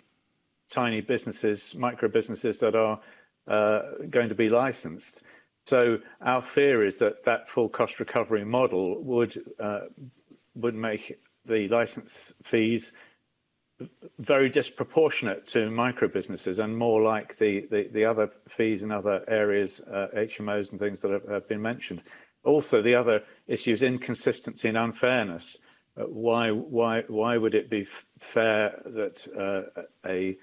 tiny businesses, micro businesses that are uh, going to be licensed. So our fear is that that full cost recovery model would uh, would make the license fees very disproportionate to micro businesses and more like the, the, the other fees in other areas, uh, HMOs and things that have, have been mentioned. Also, the other issue is inconsistency and unfairness. Uh, why, why, why would it be fair that uh, a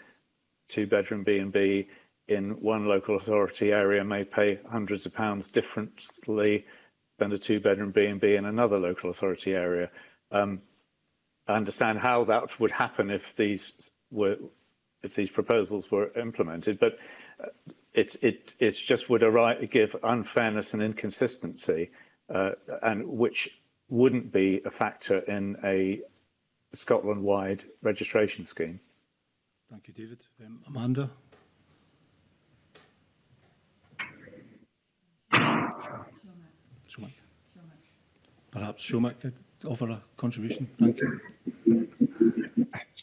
two-bedroom B&B in one local authority area may pay hundreds of pounds differently than a two-bedroom B&B in another local authority area? Um, I understand how that would happen if these were if these proposals were implemented, but uh, it, it, it just would give unfairness and inconsistency, uh, and which wouldn't be a factor in a Scotland-wide registration scheme. Thank you, David. Um, Amanda? Shomik. Perhaps Shomik could offer a contribution. Thank you.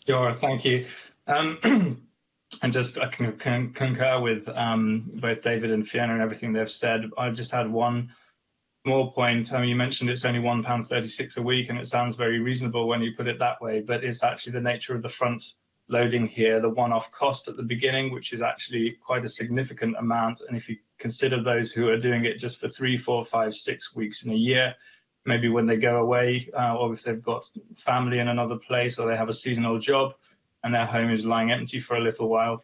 Sure, thank you. Um, and just I can, can concur with um, both David and Fiona and everything they've said. I just had one more point. I mean, you mentioned it's only one pound thirty-six a week, and it sounds very reasonable when you put it that way. But it's actually the nature of the front loading here, the one-off cost at the beginning, which is actually quite a significant amount. And if you consider those who are doing it just for three, four, five, six weeks in a year, maybe when they go away, uh, or if they've got family in another place, or they have a seasonal job and their home is lying empty for a little while.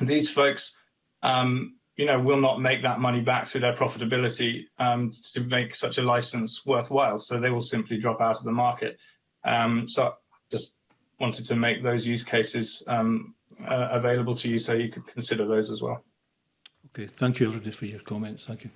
These folks, um, you know, will not make that money back through their profitability um, to make such a license worthwhile. So they will simply drop out of the market. Um, so I just wanted to make those use cases um, uh, available to you so you could consider those as well. Okay, thank you everybody for your comments. Thank you.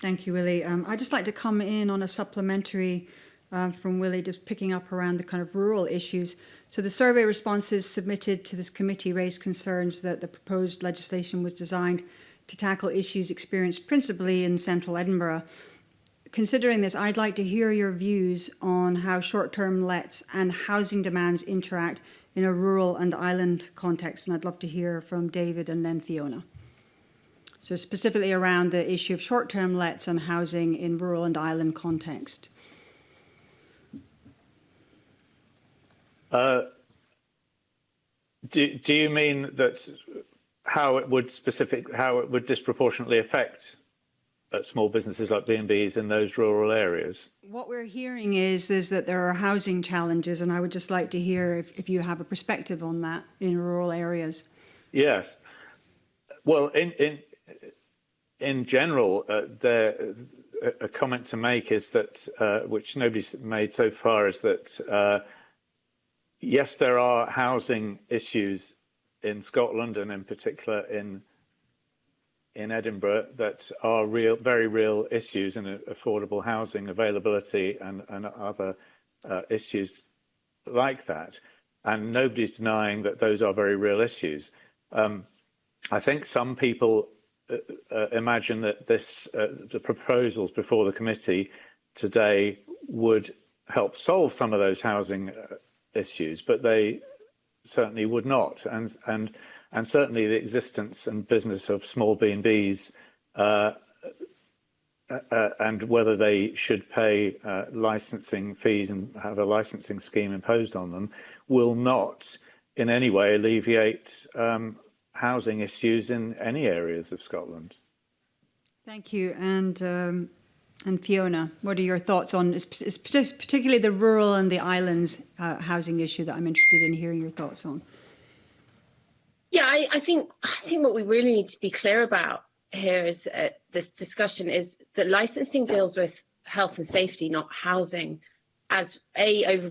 Thank you, Willie. Um, I'd just like to come in on a supplementary um, from Willie, just picking up around the kind of rural issues. So the survey responses submitted to this committee raised concerns that the proposed legislation was designed to tackle issues experienced principally in central Edinburgh. Considering this, I'd like to hear your views on how short-term lets and housing demands interact in a rural and island context, and I'd love to hear from David and then Fiona. So specifically around the issue of short-term lets and housing in rural and island context. Uh, do, do you mean that how it would specific how it would disproportionately affect uh, small businesses like B&Bs in those rural areas? What we're hearing is is that there are housing challenges, and I would just like to hear if, if you have a perspective on that in rural areas. Yes. Well, in in in general, uh, there a comment to make is that uh, which nobody's made so far is that uh, yes, there are housing issues in Scotland and in particular in in Edinburgh that are real, very real issues in affordable housing availability and, and other uh, issues like that. And nobody's denying that those are very real issues. Um, I think some people uh, uh, imagine that this, uh, the proposals before the committee today would help solve some of those housing uh, issues, but they certainly would not. And, and, and certainly the existence and business of small B&Bs uh, uh, uh, and whether they should pay uh, licensing fees and have a licensing scheme imposed on them will not in any way alleviate um, housing issues in any areas of Scotland. Thank you. And um, and Fiona, what are your thoughts on particularly the rural and the islands uh, housing issue that I'm interested in hearing your thoughts on? Yeah, I, I think I think what we really need to be clear about here is that this discussion is that licensing deals with health and safety, not housing, as a over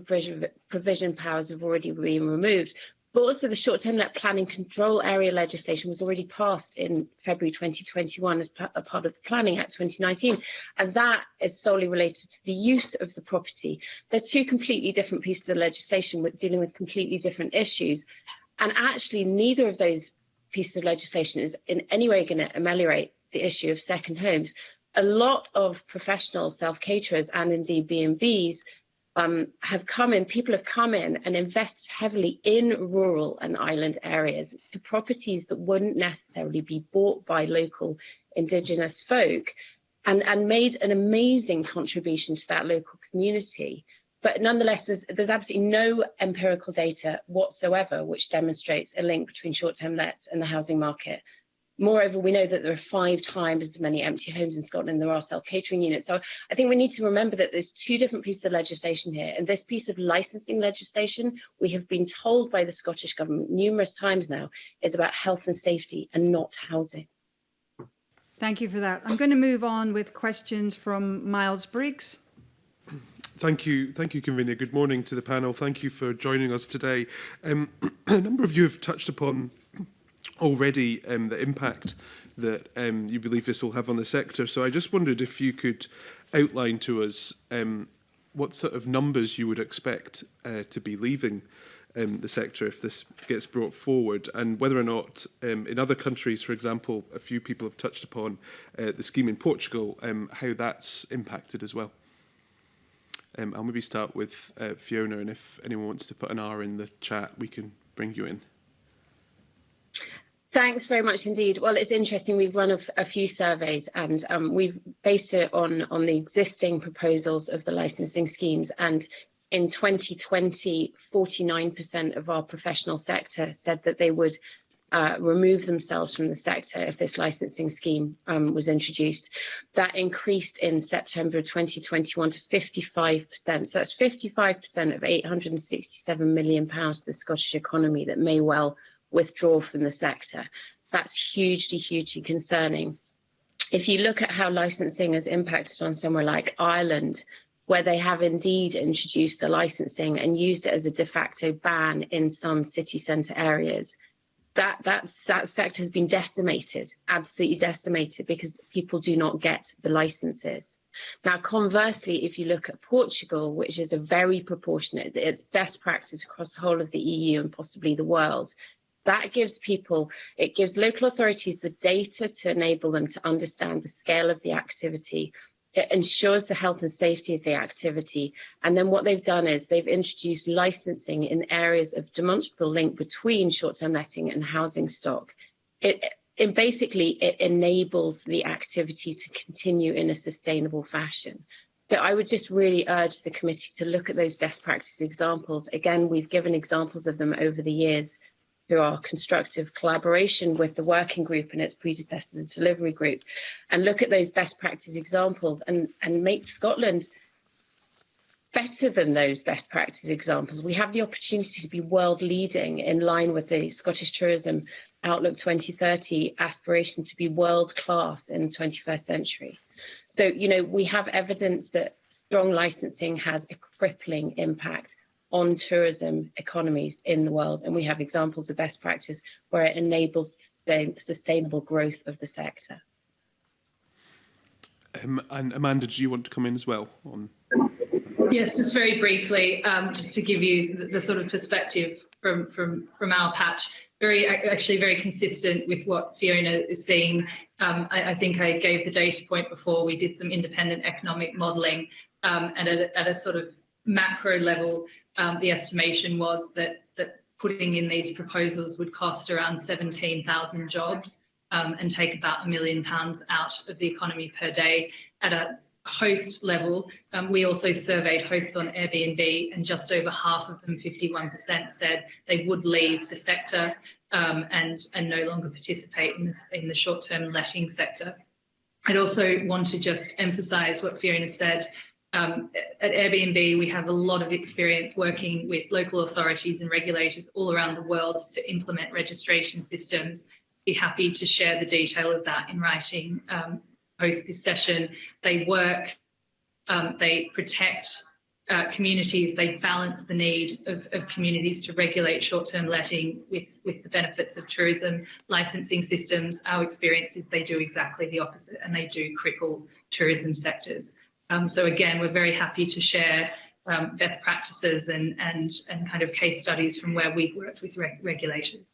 provision powers have already been removed, But also the short-term net planning control area legislation was already passed in February 2021 as a part of the Planning Act 2019, and that is solely related to the use of the property. They're two completely different pieces of legislation with dealing with completely different issues. And actually, neither of those pieces of legislation is in any way going to ameliorate the issue of second homes. A lot of professional self-caterers and indeed B&Bs um, have come in, people have come in and invested heavily in rural and island areas to properties that wouldn't necessarily be bought by local indigenous folk and, and made an amazing contribution to that local community. But nonetheless, there's, there's absolutely no empirical data whatsoever which demonstrates a link between short-term lets and the housing market. Moreover, we know that there are five times as many empty homes in Scotland than there are self-catering units. So I think we need to remember that there's two different pieces of legislation here. And this piece of licensing legislation, we have been told by the Scottish Government numerous times now, is about health and safety and not housing. Thank you for that. I'm going to move on with questions from Miles Briggs. Thank you, thank you, convener. Good morning to the panel. Thank you for joining us today. Um, a number of you have touched upon already um, the impact that um, you believe this will have on the sector. So I just wondered if you could outline to us um, what sort of numbers you would expect uh, to be leaving um, the sector if this gets brought forward and whether or not um, in other countries, for example, a few people have touched upon uh, the scheme in Portugal, um, how that's impacted as well. Um, I'll maybe start with uh, Fiona and if anyone wants to put an R in the chat, we can bring you in. Thanks very much indeed. Well, it's interesting, we've run a, a few surveys and um, we've based it on, on the existing proposals of the licensing schemes and in 2020, 49% of our professional sector said that they would uh, remove themselves from the sector if this licensing scheme um, was introduced. That increased in September 2021 to 55%. So that's 55% of £867 million to the Scottish economy that may well withdraw from the sector. That's hugely, hugely concerning. If you look at how licensing has impacted on somewhere like Ireland, where they have indeed introduced the licensing and used it as a de facto ban in some city centre areas. That, that, that sector has been decimated, absolutely decimated, because people do not get the licences. Now, conversely, if you look at Portugal, which is a very proportionate, it's best practice across the whole of the EU and possibly the world, That gives people, it gives local authorities the data to enable them to understand the scale of the activity. It ensures the health and safety of the activity. And then what they've done is they've introduced licensing in areas of demonstrable link between short-term letting and housing stock. It, it basically, it enables the activity to continue in a sustainable fashion. So I would just really urge the committee to look at those best practice examples. Again, we've given examples of them over the years through our constructive collaboration with the working group and its predecessor, the delivery group, and look at those best practice examples and, and make Scotland better than those best practice examples. We have the opportunity to be world leading in line with the Scottish Tourism Outlook 2030 aspiration to be world class in the 21st century. So, you know, we have evidence that strong licensing has a crippling impact on tourism economies in the world. And we have examples of best practice where it enables sustainable growth of the sector. Um, and Amanda, do you want to come in as well on Yes, just very briefly, um, just to give you the, the, sort of perspective from from from our patch. Very actually very consistent with what Fiona is seeing. Um, I, I, think I gave the data point before. We did some independent economic modelling, um, and at a, at a, sort of macro level, um, the estimation was that that putting in these proposals would cost around 17,000 jobs. Um, and take about a million pounds out of the economy per day at a host level, um, we also surveyed hosts on Airbnb, and just over half of them, 51%, said they would leave the sector um, and and no longer participate in, this, in the short-term letting sector. I'd also want to just emphasise what Fiona said. Um, at Airbnb, we have a lot of experience working with local authorities and regulators all around the world to implement registration systems. Be happy to share the detail of that in writing um, post this session. They work, um, they protect uh, communities, they balance the need of, of communities to regulate short-term letting with, with the benefits of tourism licensing systems. Our experience is they do exactly the opposite and they do cripple tourism sectors. Um, so again, we're very happy to share um, best practices and, and, and kind of case studies from where we've worked with reg regulators.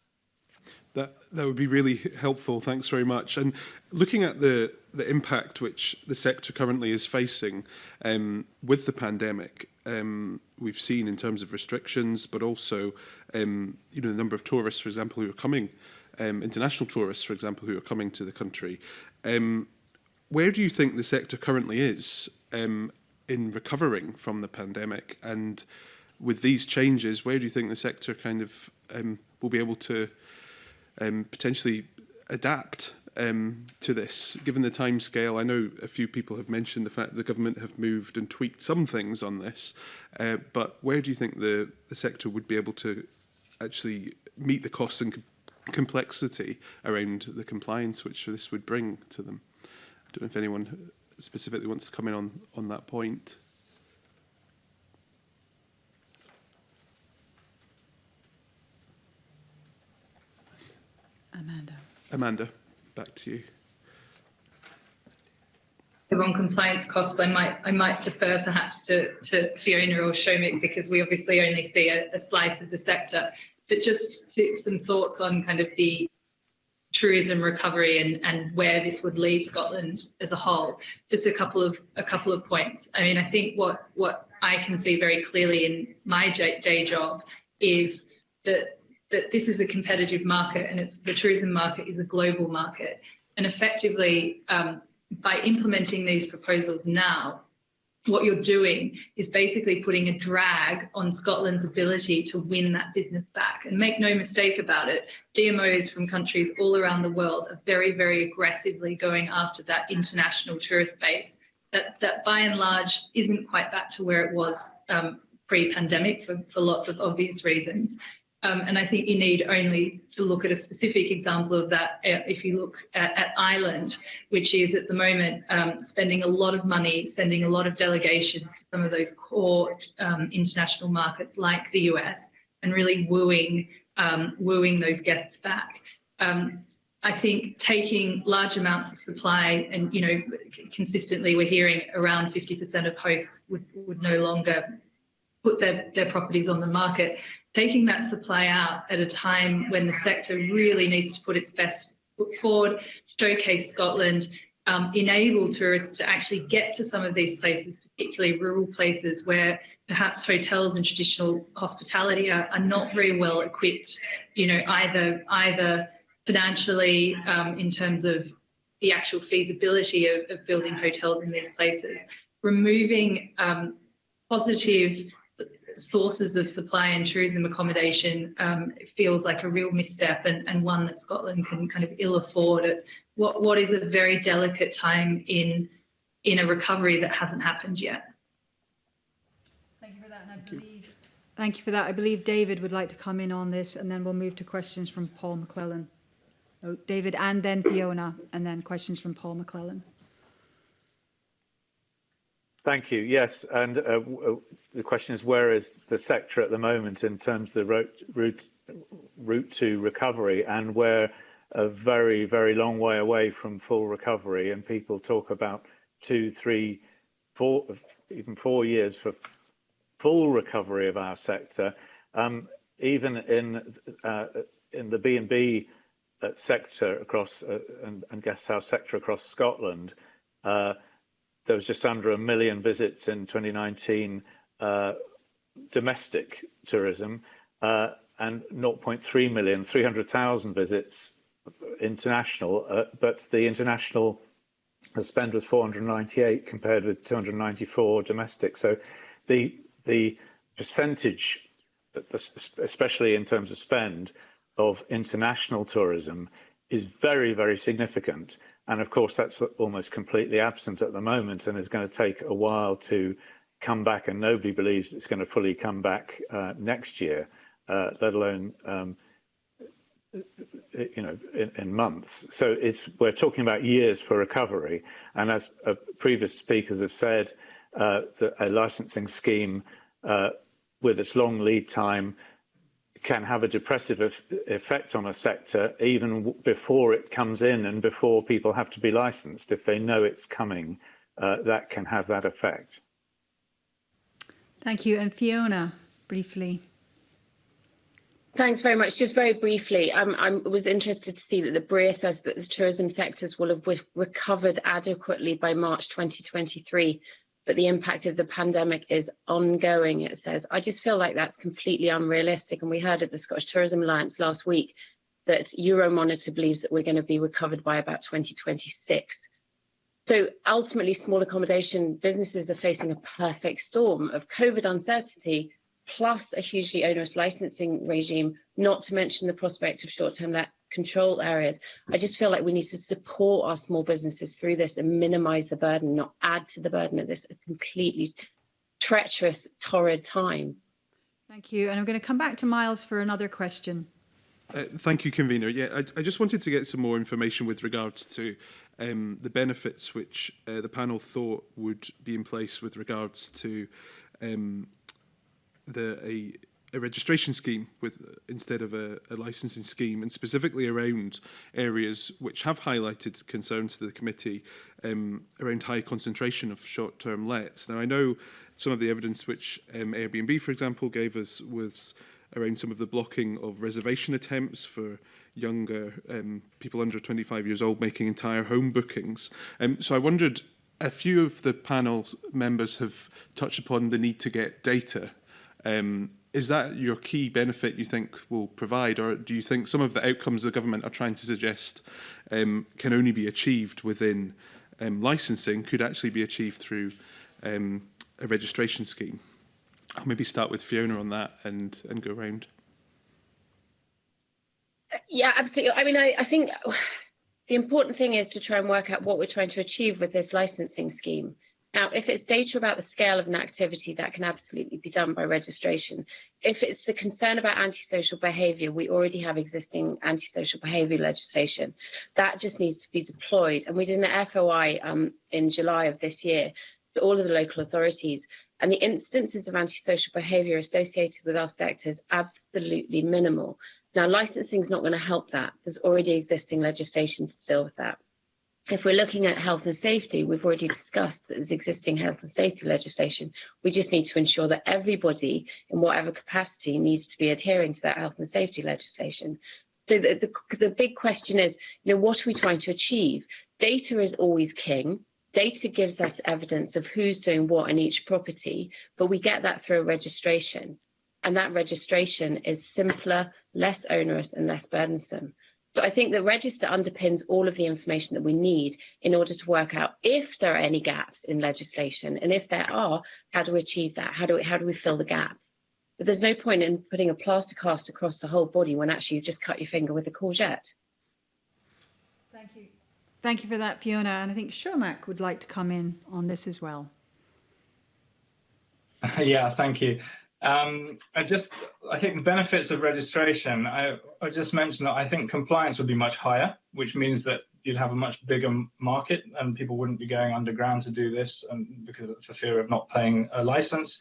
That, that would be really helpful. Thanks very much. And looking at the, the impact which the sector currently is facing um, with the pandemic, um, we've seen in terms of restrictions, but also um, you know, the number of tourists, for example, who are coming, um, international tourists, for example, who are coming to the country. Um, where do you think the sector currently is um, in recovering from the pandemic? And with these changes, where do you think the sector kind of um, will be able to um, potentially adapt um, to this, given the time scale? I know a few people have mentioned the fact the government have moved and tweaked some things on this, uh, but where do you think the, the sector would be able to actually meet the costs and com complexity around the compliance which this would bring to them? I don't know if anyone specifically wants to come in on, on that point. Amanda. Amanda, back to you. On compliance costs, I might I might defer perhaps to, to Fiona or Shomik because we obviously only see a, a slice of the sector. But just to, some thoughts on kind of the tourism recovery and, and where this would leave Scotland as a whole. Just a couple of a couple of points. I mean, I think what what I can see very clearly in my day job is that that this is a competitive market and it's the tourism market is a global market. And effectively, um, by implementing these proposals now, what you're doing is basically putting a drag on Scotland's ability to win that business back. And make no mistake about it, DMOs from countries all around the world are very, very aggressively going after that international tourist base that, that by and large isn't quite back to where it was um, pre-pandemic for, for lots of obvious reasons. Um, and I think you need only to look at a specific example of that uh, if you look at, at, Ireland, which is at the moment um, spending a lot of money, sending a lot of delegations to some of those core um, international markets like the US and really wooing um, wooing those guests back. Um, I think taking large amounts of supply and, you know, consistently we're hearing around 50% of hosts would, would no longer put their, their properties on the market. Taking that supply out at a time when the sector really needs to put its best foot forward, showcase Scotland, um, enable tourists to actually get to some of these places, particularly rural places where perhaps hotels and traditional hospitality are, are not very well equipped, you know, either either financially um, in terms of the actual feasibility of, of, building hotels in these places, removing um, positive sources of supply and tourism accommodation um, feels like a real misstep and, and one that Scotland can kind of ill afford at what, what is a very delicate time in, in a recovery that hasn't happened yet. Thank you for that. And I believe, thank you for that. I believe David would like to come in on this and then we'll move to questions from Paul McLennan. Oh, David and then Fiona and then questions from Paul McLennan. Thank you. Yes, and uh, uh, the question is, where is the sector at the moment in terms of the route, route, to recovery, and we're a very, very long way away from full recovery, and people talk about two, three, four, even four years for full recovery of our sector. Um, even in uh, in the B and B uh, sector across uh, and, and guest house sector across Scotland. There was just under a million visits in 2019 uh, domestic tourism uh, and 0.3 million, 300,000 visits international, uh, but the international spend was 498 compared with 294 domestic. So the the percentage, especially in terms of spend, of international tourism is very, very significant. And of course, that's almost completely absent at the moment and is going to take a while to come back. And nobody believes it's going to fully come back uh, next year, uh, let alone, um, you know, in, in, months. So it's we're talking about years for recovery. And as uh, previous speakers have said, uh, a licensing scheme uh, with its long lead time can have a depressive effect on a sector even before it comes in and before people have to be licensed. If they know it's coming, uh, that can have that effect. Thank you. And Fiona, briefly. Thanks very much. Just very briefly, um, I was interested to see that the BRIA says that the tourism sectors will have recovered adequately by March 2023 but the impact of the pandemic is ongoing, it says. I just feel like that's completely unrealistic. And we heard at the Scottish Tourism Alliance last week that Euromonitor believes that we're going to be recovered by about 2026. So ultimately, small accommodation businesses are facing a perfect storm of COVID uncertainty, plus a hugely onerous licensing regime, not to mention the prospect of short-term control areas. I just feel like we need to support our small businesses through this and minimize the burden, not add to the burden of this completely treacherous, torrid time. Thank you. And I'm going to come back to Miles for another question. Uh, thank you, convener. Yeah, I, I, just wanted to get some more information with regards to um, the benefits which uh, the panel thought would be in place with regards to um, the a a registration scheme with instead of a, a licensing scheme and specifically around areas which have highlighted concerns to the committee um, around high concentration of short-term lets. Now I know some of the evidence which um, Airbnb for example gave us was around some of the blocking of reservation attempts for younger um, people under 25 years old making entire home bookings. Um, so I wondered a few of the panel members have touched upon the need to get data um, is that your key benefit you think will provide, or do you think some of the outcomes the government are trying to suggest um, can only be achieved within um, licensing could actually be achieved through um, a registration scheme? I'll maybe start with Fiona on that and, and go round. Uh, yeah, absolutely. I mean, I, I think the important thing is to try and work out what we're trying to achieve with this licensing scheme. Now, if it's data about the scale of an activity, that can absolutely be done by registration. If it's the concern about antisocial behaviour, we already have existing antisocial behaviour legislation. That just needs to be deployed. And we did an FOI um, in July of this year to all of the local authorities. And the instances of antisocial behaviour associated with our sector is absolutely minimal. Now, licensing is not going to help that. There's already existing legislation to deal with that if we're looking at health and safety, we've already discussed that there's existing health and safety legislation. We just need to ensure that everybody, in whatever capacity, needs to be adhering to that health and safety legislation. So the, the, the big question is, you know, what are we trying to achieve? Data is always king. Data gives us evidence of who's doing what in each property, but we get that through a registration. And that registration is simpler, less onerous and less burdensome. So I think the register underpins all of the information that we need in order to work out if there are any gaps in legislation. And if there are, how do we achieve that? How do we, how do we fill the gaps? But there's no point in putting a plaster cast across the whole body when actually you've just cut your finger with a courgette. Thank you. Thank you for that, Fiona. And I think Shomik would like to come in on this as well. yeah, thank you. Um, I just, I think the benefits of registration, I, I just mentioned that I think compliance would be much higher, which means that you'd have a much bigger market and people wouldn't be going underground to do this and because for fear of not paying a license.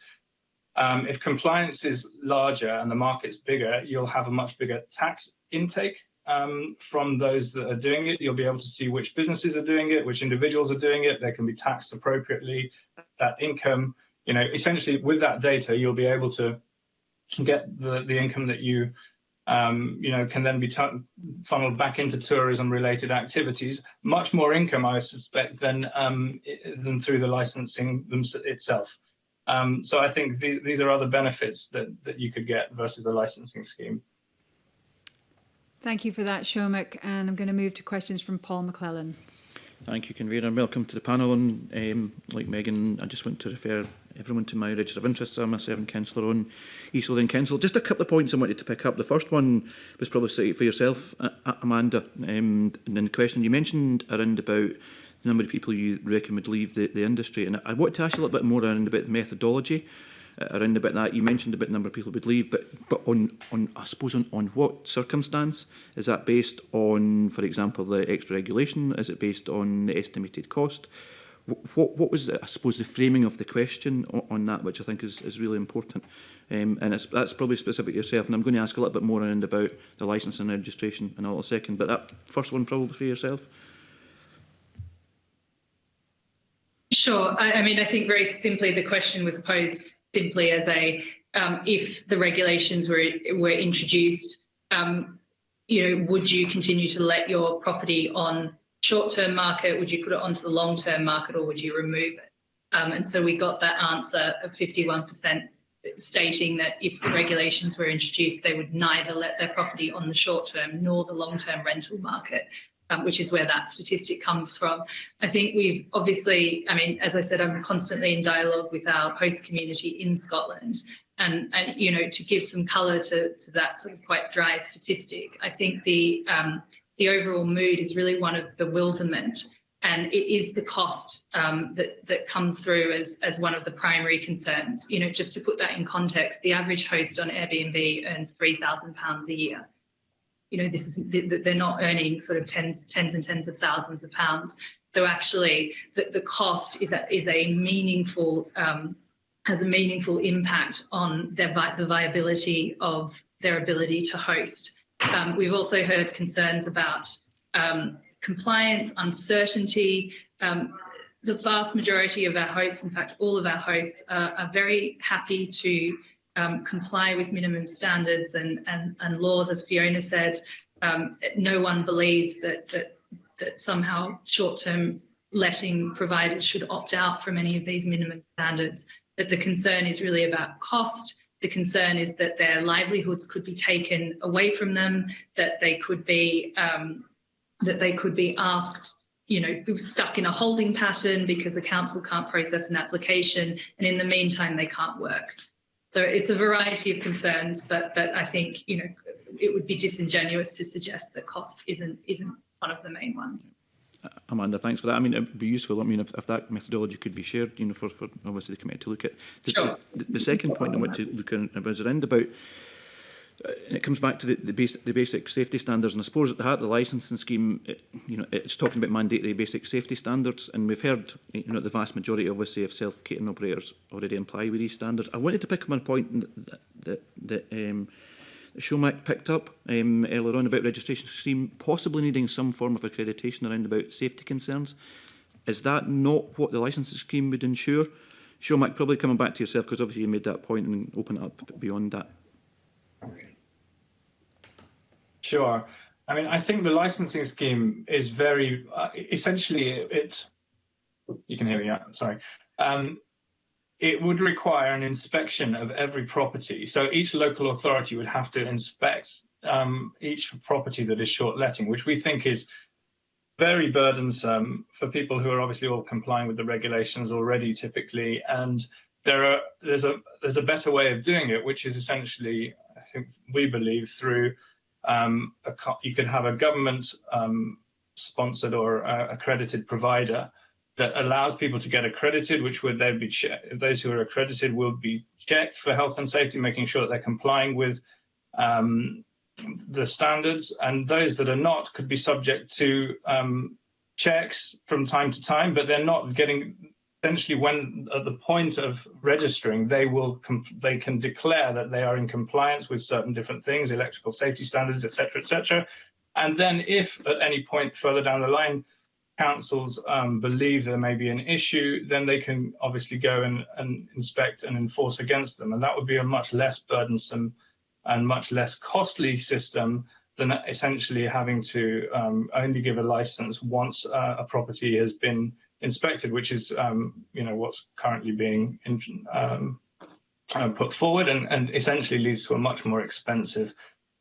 Um, if compliance is larger and the market's bigger, you'll have a much bigger tax intake um, from those that are doing it. You'll be able to see which businesses are doing it, which individuals are doing it. They can be taxed appropriately. That income you know, essentially with that data, you'll be able to get the, the income that you, um, you know, can then be funneled back into tourism related activities, much more income, I suspect, than, um, than through the licensing itself. Um, so I think th these are other benefits that, that you could get versus a licensing scheme. Thank you for that, Shomik. And I'm going to move to questions from Paul McLennan. Thank you, Convener, and welcome to the panel. And um, like Megan, I just want to refer everyone to my register of interests. I'm a serving councillor on East Lothian Council. Just a couple of points I wanted to pick up. The first one was probably for yourself, Amanda. Um, and then the question you mentioned around about the number of people you reckon would leave the, the industry. And I want to ask you a little bit more around about methodology, uh, around about that. You mentioned about the number of people would leave, but but on, on I suppose, on, on what circumstance? Is that based on, for example, the extra regulation? Is it based on the estimated cost? What what was I suppose the framing of the question on, on that, which I think is is really important, um, and that's probably specific to yourself. And I'm going to ask a little bit more around about the licence and registration in a second. But that first one probably for yourself. Sure. I, I mean, I think very simply the question was posed simply as a um, if the regulations were were introduced, um, you know, would you continue to let your property on short-term market? Would you put it onto the long-term market, or would you remove it? Um, and so we got that answer of 51% stating that if the regulations were introduced, they would neither let their property on the short-term nor the long-term rental market um, which is where that statistic comes from. I think we've obviously, I mean, as I said, I'm constantly in dialogue with our host community in Scotland. And, and you know, to give some colour to, to that sort of quite dry statistic, I think the um, the overall mood is really one of bewilderment and it is the cost um, that that comes through as as one of the primary concerns. You know, just to put that in context, the average host on Airbnb earns three thousand pounds a year you know, this is they're not earning sort of tens, tens and tens of thousands of pounds. So actually, the, the cost is a, is a meaningful um, has a meaningful impact on their the viability of their ability to host. Um, we've also heard concerns about um, compliance, uncertainty. Um, the vast majority of our hosts, in fact, all of our hosts, are, very happy to um, comply with minimum standards and, and, and laws, as Fiona said. Um, no one believes that, that, that somehow short-term letting providers should opt out from any of these minimum standards, that the concern is really about cost, the concern is that their livelihoods could be taken away from them, that they could be um, that they could be asked you know, stuck in a holding pattern because the council can't process an application, and in the meantime, they can't work. So it's a variety of concerns, but but I think you know it would be disingenuous to suggest that cost isn't isn't one of the main ones. Amanda, thanks for that. I mean, it'd be useful. I mean, if, if that methodology could be shared, you know, for, for obviously the committee to look at. The, sure. the, the second point I want to look at was around about uh, and it comes back to the, the, basic, the basic safety standards. And I suppose at the heart of the licensing scheme, it, you know, it's talking about mandatory basic safety standards. And we've heard, you know, the vast majority, obviously, of self-catering operators already imply with these standards. I wanted to pick up on a point that, that, that um, Shomik picked up um, earlier on about registration scheme possibly needing some form of accreditation around about safety concerns. Is that not what the licensing scheme would ensure? Shomik, probably coming back to yourself because obviously you made that point and open it up beyond that. Sure. I mean, I think the licensing scheme is very uh, essentially it. You can hear me. Yeah, sorry. Um, it would require an inspection of every property. So each local authority would have to inspect um, each property that is short letting, which we think is very burdensome for people who are obviously all complying with the regulations already typically. And there are there's a there's a better way of doing it, which is essentially, I think we believe through um, a, you could have a government um, sponsored or uh, accredited provider that allows people to get accredited, which would then be those who are accredited will be checked for health and safety, making sure that they're complying with um, the standards, and those that are not could be subject to um, checks from time to time, but they're not getting essentially when at the point of registering they will they can declare that they are in compliance with certain different things electrical safety standards etc etc and then if at any point further down the line councils um, believe there may be an issue, then they can obviously go and, and inspect and enforce against them. And that would be a much less burdensome and much less costly system than essentially having to um, only give a license once uh, a property has been inspected, which is um, you know what's currently being in, um, uh, put forward, and, and essentially leads to a much more expensive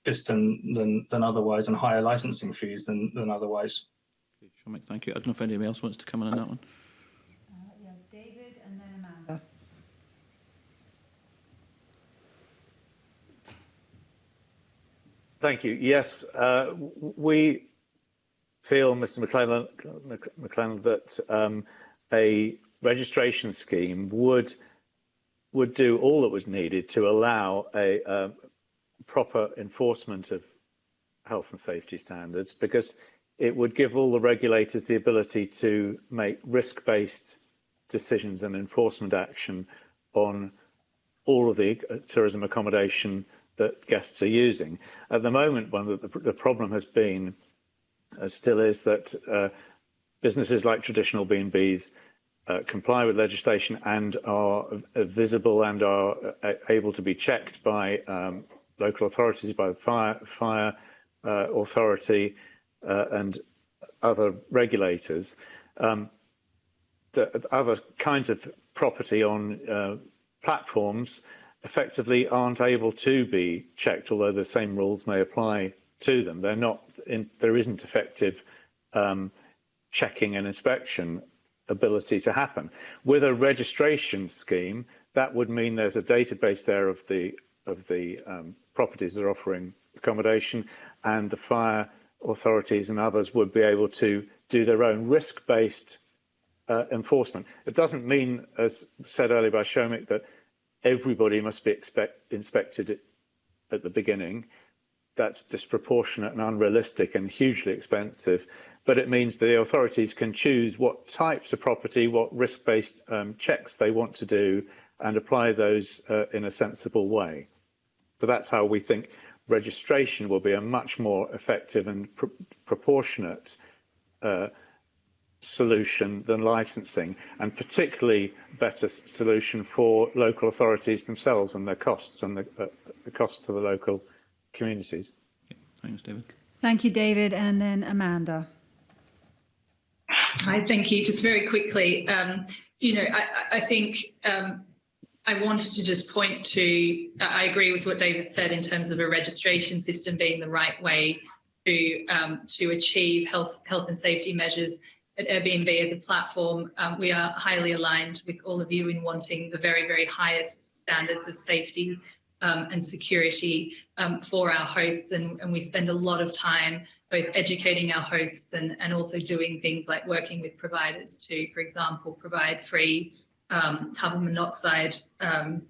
system than than otherwise, and higher licensing fees than than otherwise. Mike, thank you. I don't know if anybody else wants to come in on that one. Uh, yeah, David and then Amanda. Thank you. Yes, uh, we feel, Mr. McLennan, McLennan that um, a registration scheme would would do all that was needed to allow a uh, proper enforcement of health and safety standards because it would give all the regulators the ability to make risk-based decisions and enforcement action on all of the uh, tourism accommodation that guests are using. At the moment, one of the, the problem has been, uh, still is, that uh, businesses like traditional B&Bs uh, comply with legislation and are uh, visible and are uh, able to be checked by um, local authorities, by the fire, fire authority, uh, and other regulators, um, the other kinds of property on uh, platforms effectively aren't able to be checked, although the same rules may apply to them. They're not in, there isn't effective um, checking and inspection ability to happen. With a registration scheme, that would mean there's a database there of the of the um, properties that are offering accommodation, and the fire authorities and others would be able to do their own risk-based uh, enforcement. It doesn't mean, as said earlier by Shomik, that everybody must be expect, inspected at the beginning. That's disproportionate and unrealistic and hugely expensive. But it means the authorities can choose what types of property, what risk-based um, checks they want to do and apply those uh, in a sensible way. So that's how we think registration will be a much more effective and pr proportionate uh, solution than licensing and particularly better solution for local authorities themselves and their costs and the, uh, the cost to the local communities. Yeah, thanks, David. Thank you, David. And then Amanda. Hi, thank you. Just very quickly, um, you know, I, I think um, I wanted to just point to, I agree with what David said in terms of a registration system being the right way to um, to achieve health health and safety measures at Airbnb as a platform. Um, we are highly aligned with all of you in wanting the very, very highest standards of safety um, and security um, for our hosts. And, and we spend a lot of time both educating our hosts and, and also doing things like working with providers to, for example, provide free um, carbon monoxide um,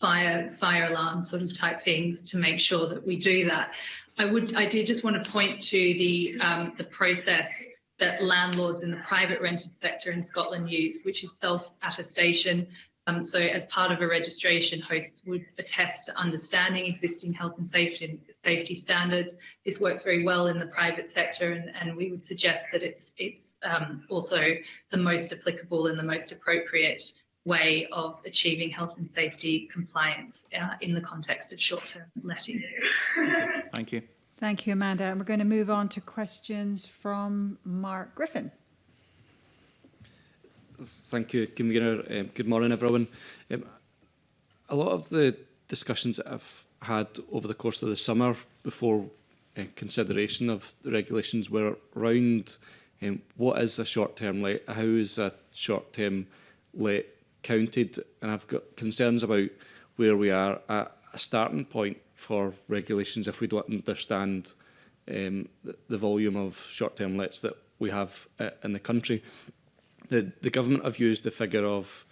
fire fire alarm sort of type things to make sure that we do that. I would I did just want to point to the um, the process that landlords in the private rented sector in Scotland use, which is self attestation. Um, so as part of a registration, hosts would attest to understanding existing health and safety safety standards. This works very well in the private sector, and, and we would suggest that it's it's um, also the most applicable and the most appropriate way of achieving health and safety compliance uh, in the context of short-term letting. Thank you. Thank you, Amanda. And we're going to move on to questions from Mark Griffin. Thank you, Kim McGinner. Um, good morning, everyone. Um, a lot of the discussions that I've had over the course of the summer before uh, consideration of the regulations were around um, what is a short-term let, how is a short-term let counted, and I've got concerns about where we are at a starting point for regulations if we don't understand um, the, the volume of short-term lets that we have uh, in the country the, the government have used the figure of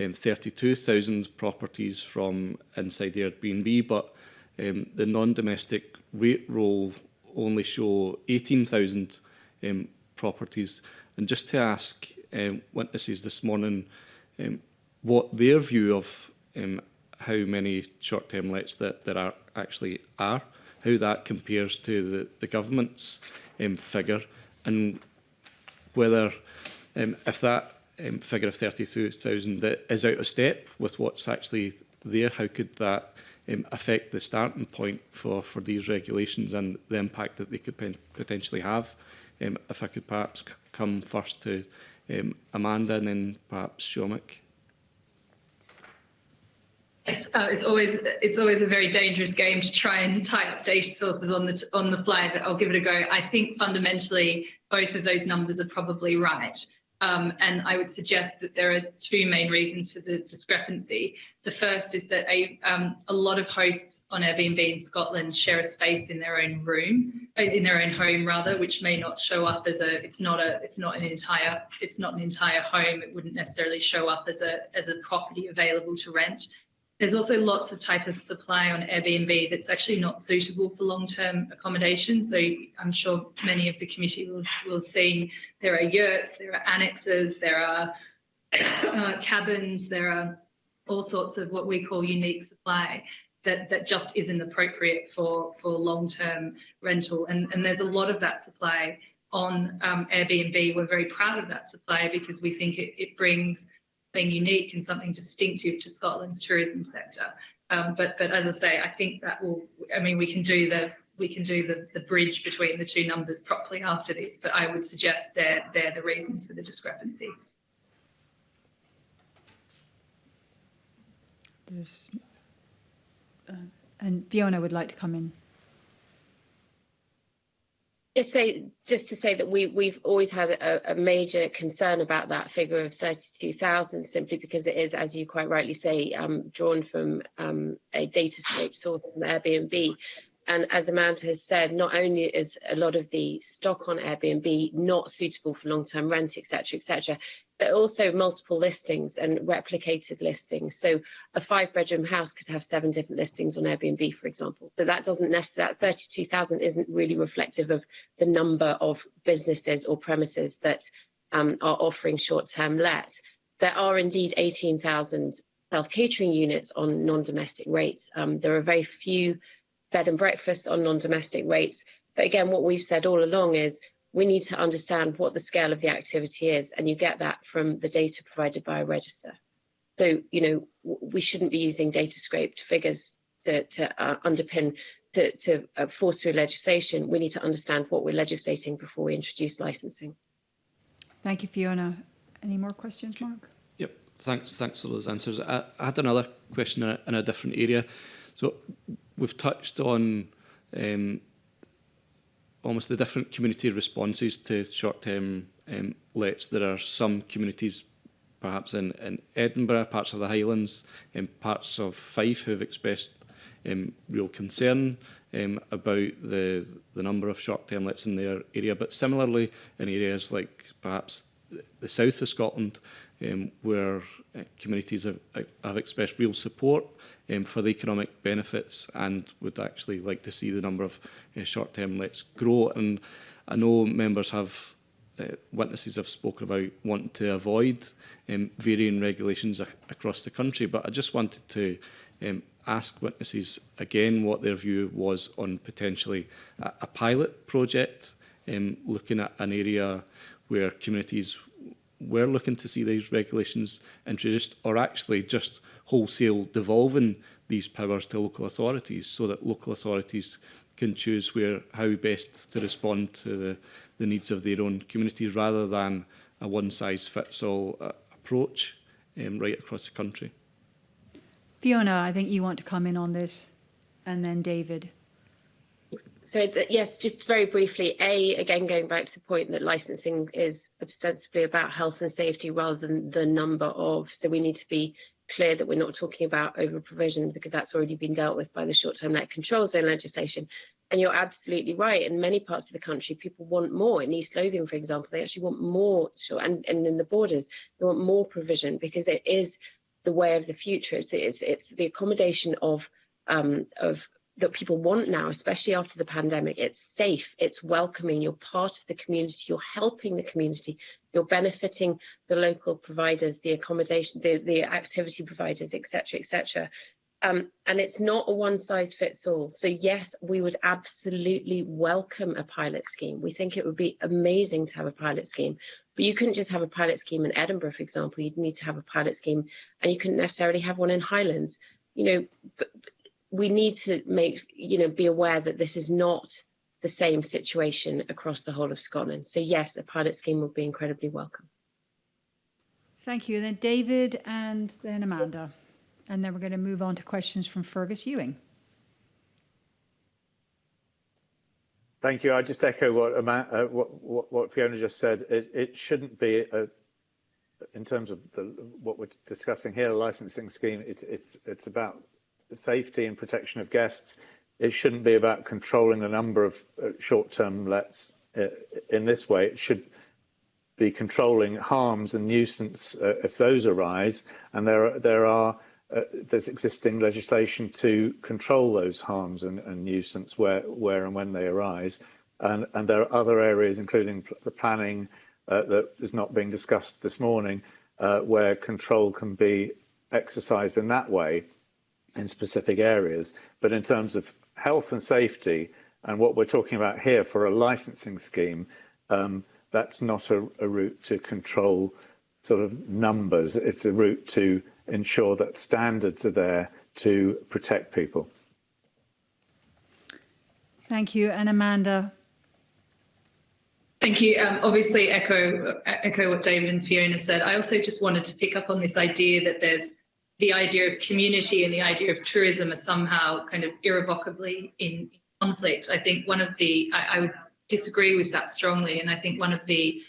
um, 32,000 properties from inside Airbnb, but um, the non-domestic rate roll only show 18,000 um, properties. And just to ask um, witnesses this morning um, what their view of um, how many short-term lets that there are actually are, how that compares to the, the government's um, figure, and whether um, if that um, figure of 32,000 is out of step with what's actually there, how could that um, affect the starting point for, for these regulations and the impact that they could potentially have? Um, if I could perhaps come first to um, Amanda and then perhaps Shomik. Uh, it's always it's always a very dangerous game to try and tie up data sources on the on the fly. But I'll give it a go. I think fundamentally both of those numbers are probably right. Um, and I would suggest that there are two main reasons for the discrepancy. The first is that a, um, a lot of hosts on Airbnb in Scotland share a space in their own room, uh, in their own home rather, which may not show up as a. It's not a. It's not an entire. It's not an entire home. It wouldn't necessarily show up as a as a property available to rent. There's also lots of type of supply on Airbnb that's actually not suitable for long-term accommodation. So I'm sure many of the committee will, will have seen there are yurts, there are annexes, there are uh, cabins, there are all sorts of what we call unique supply that, that just isn't appropriate for, for long-term rental. And, and there's a lot of that supply on um, Airbnb. We're very proud of that supply because we think it, it brings unique and something distinctive to Scotland's tourism sector. Um, but but as I say, I think that will. I mean, we can do the we can do the, the bridge between the two numbers properly after this. But I would suggest they're they're the reasons for the discrepancy. There's, uh, and Fiona would like to come in. Just say, just to say that we, we've always had a, a major concern about that figure of 32,000 simply because it is, as you quite rightly say, um, drawn from um, a data scrape source from Airbnb, And as Amanda has said, not only is a lot of the stock on Airbnb not suitable for long-term rent, etc., etc., but also multiple listings and replicated listings. So a five-bedroom house could have seven different listings on Airbnb, for example. So that doesn't necessarily, that 32,000 isn't really reflective of the number of businesses or premises that um, are offering short-term let. There are indeed 18,000 self-catering units on non-domestic rates. Um, there are very few bed and breakfasts on non-domestic rates. But again, what we've said all along is we need to understand what the scale of the activity is, and you get that from the data provided by a register. So, you know, we shouldn't be using data scraped figures to, to uh, underpin, to, to uh, force through legislation. We need to understand what we're legislating before we introduce licensing. Thank you, Fiona. Any more questions, Mark? Yep, thanks, thanks for those answers. I, I had another question in a, in a different area. So we've touched on um, almost the different community responses to short-term um, lets. There are some communities, perhaps in, in Edinburgh, parts of the Highlands, and um, parts of Fife who've expressed um, real concern um, about the, the number of short-term lets in their area. But similarly, in areas like perhaps the south of Scotland, um, where uh, communities have, have expressed real support um, for the economic benefits and would actually like to see the number of uh, short-term lets grow. And I know members have uh, witnesses have spoken about wanting to avoid um, varying regulations ac across the country, but I just wanted to um, ask witnesses again what their view was on potentially a, a pilot project um, looking at an area where communities were looking to see these regulations introduced or actually just wholesale devolving these powers to local authorities so that local authorities can choose where how best to respond to the, the needs of their own communities rather than a one-size-fits-all uh, approach um, right across the country. Fiona, I think you want to come in on this, and then David. So yes, just very briefly, A, again, going back to the point that licensing is ostensibly about health and safety rather than the number of, so we need to be clear that we're not talking about over provision because that's already been dealt with by the short-term net control zone legislation. And you're absolutely right. In many parts of the country, people want more. In East Lothian, for example, they actually want more, and, and in the borders, they want more provision because it is the way of the future. It's, it's, it's the accommodation of um, of that people want now, especially after the pandemic. It's safe, it's welcoming, you're part of the community, you're helping the community, you're benefiting the local providers, the accommodation, the, the activity providers, etc., etc. Um, and it's not a one size fits all. So yes, we would absolutely welcome a pilot scheme. We think it would be amazing to have a pilot scheme, but you couldn't just have a pilot scheme in Edinburgh, for example. You'd need to have a pilot scheme, and you couldn't necessarily have one in Highlands. You know, but, we need to make, you know, be aware that this is not the same situation across the whole of Scotland. So yes, a pilot scheme would be incredibly welcome. Thank you. And Then David and then Amanda. And then we're going to move on to questions from Fergus Ewing. Thank you. I just echo what, uh, what, what, what, Fiona just said. It, it shouldn't be, a, in terms of the, what we're discussing here, a licensing scheme, it, it's, it's about safety and protection of guests, it shouldn't be about controlling the number of uh, short-term lets uh, in this way. It should be controlling harms and nuisance uh, if those arise, and there there are uh, there's existing legislation to control those harms and, and nuisance where where and when they arise, and and there are other areas, including pl the planning uh, that is not being discussed this morning, uh, where control can be exercised in that way in specific areas. But in terms of health and safety, and what we're talking about here for a licensing scheme, um, that's not a, a route to control sort of numbers. It's a route to ensure that standards are there to protect people. Thank you. And Amanda. Thank you. Um, obviously, echo echo what David and Fiona said. I also just wanted to pick up on this idea that there's the idea of community and the idea of tourism are somehow kind of irrevocably in conflict. I think one of the, I, I would disagree with that strongly. And I think one of the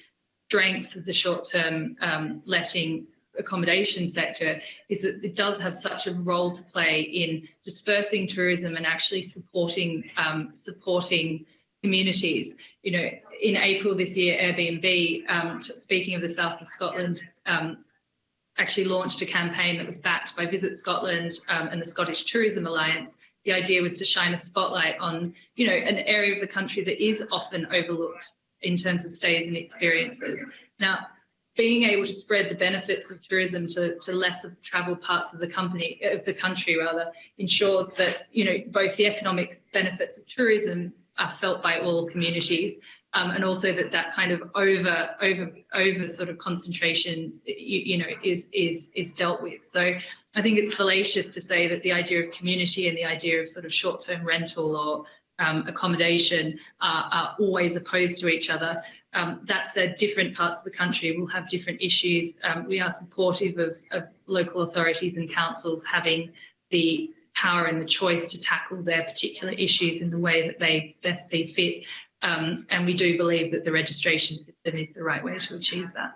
strengths of the short-term um, letting accommodation sector is that it does have such a role to play in dispersing tourism and actually supporting um, supporting communities. You know, in April this year, Airbnb, um, speaking of the south of Scotland, um, actually launched a campaign that was backed by Visit Scotland um, and the Scottish Tourism Alliance. The idea was to shine a spotlight on, you know, an area of the country that is often overlooked in terms of stays and experiences. Now, being able to spread the benefits of tourism to, to less traveled parts of the company of the country rather ensures that you know both the economic benefits of tourism are felt by all communities um, and also that that kind of over over over sort of concentration you, you, know is is is dealt with so i think it's fallacious to say that the idea of community and the idea of sort of short-term rental or um, accommodation are, are, always opposed to each other. Um, that said, different parts of the country will have different issues. Um, we are supportive of, of local authorities and councils having the power and the choice to tackle their particular issues in the way that they best see fit. Um, and we do believe that the registration system is the right way to achieve that.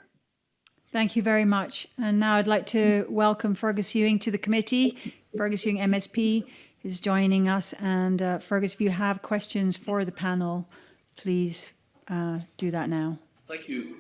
Thank you very much. And now I'd like to welcome Fergus Ewing to the committee. Fergus Ewing MSP is joining us. And uh, Fergus, if you have questions for the panel, please uh, do that now. Thank you.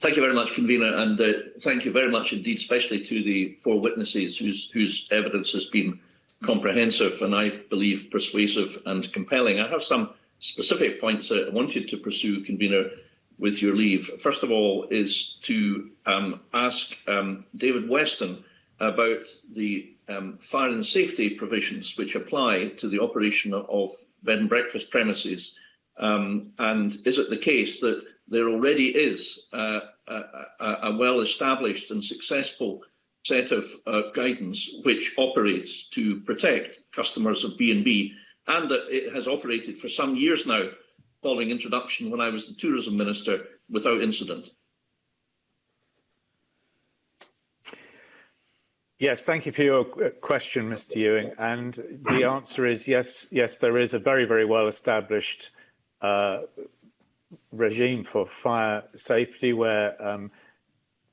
Thank you very much, convener, and uh, thank you very much indeed, especially to the four witnesses whose whose evidence has been comprehensive and I believe persuasive and compelling. I have some specific points I wanted to pursue, convener, with your leave. First of all, is to um, ask um, David Weston about the um, fire and safety provisions which apply to the operation of bed and breakfast premises. Um, and is it the case that there already is a, a, a well-established and successful set of uh, guidance which operates to protect customers of B&B and that it has operated for some years now following introduction when I was the tourism minister without incident? Yes, thank you for your question, Mr. Ewing. And the answer is yes, yes, there is a very, very well established uh, regime for fire safety where um,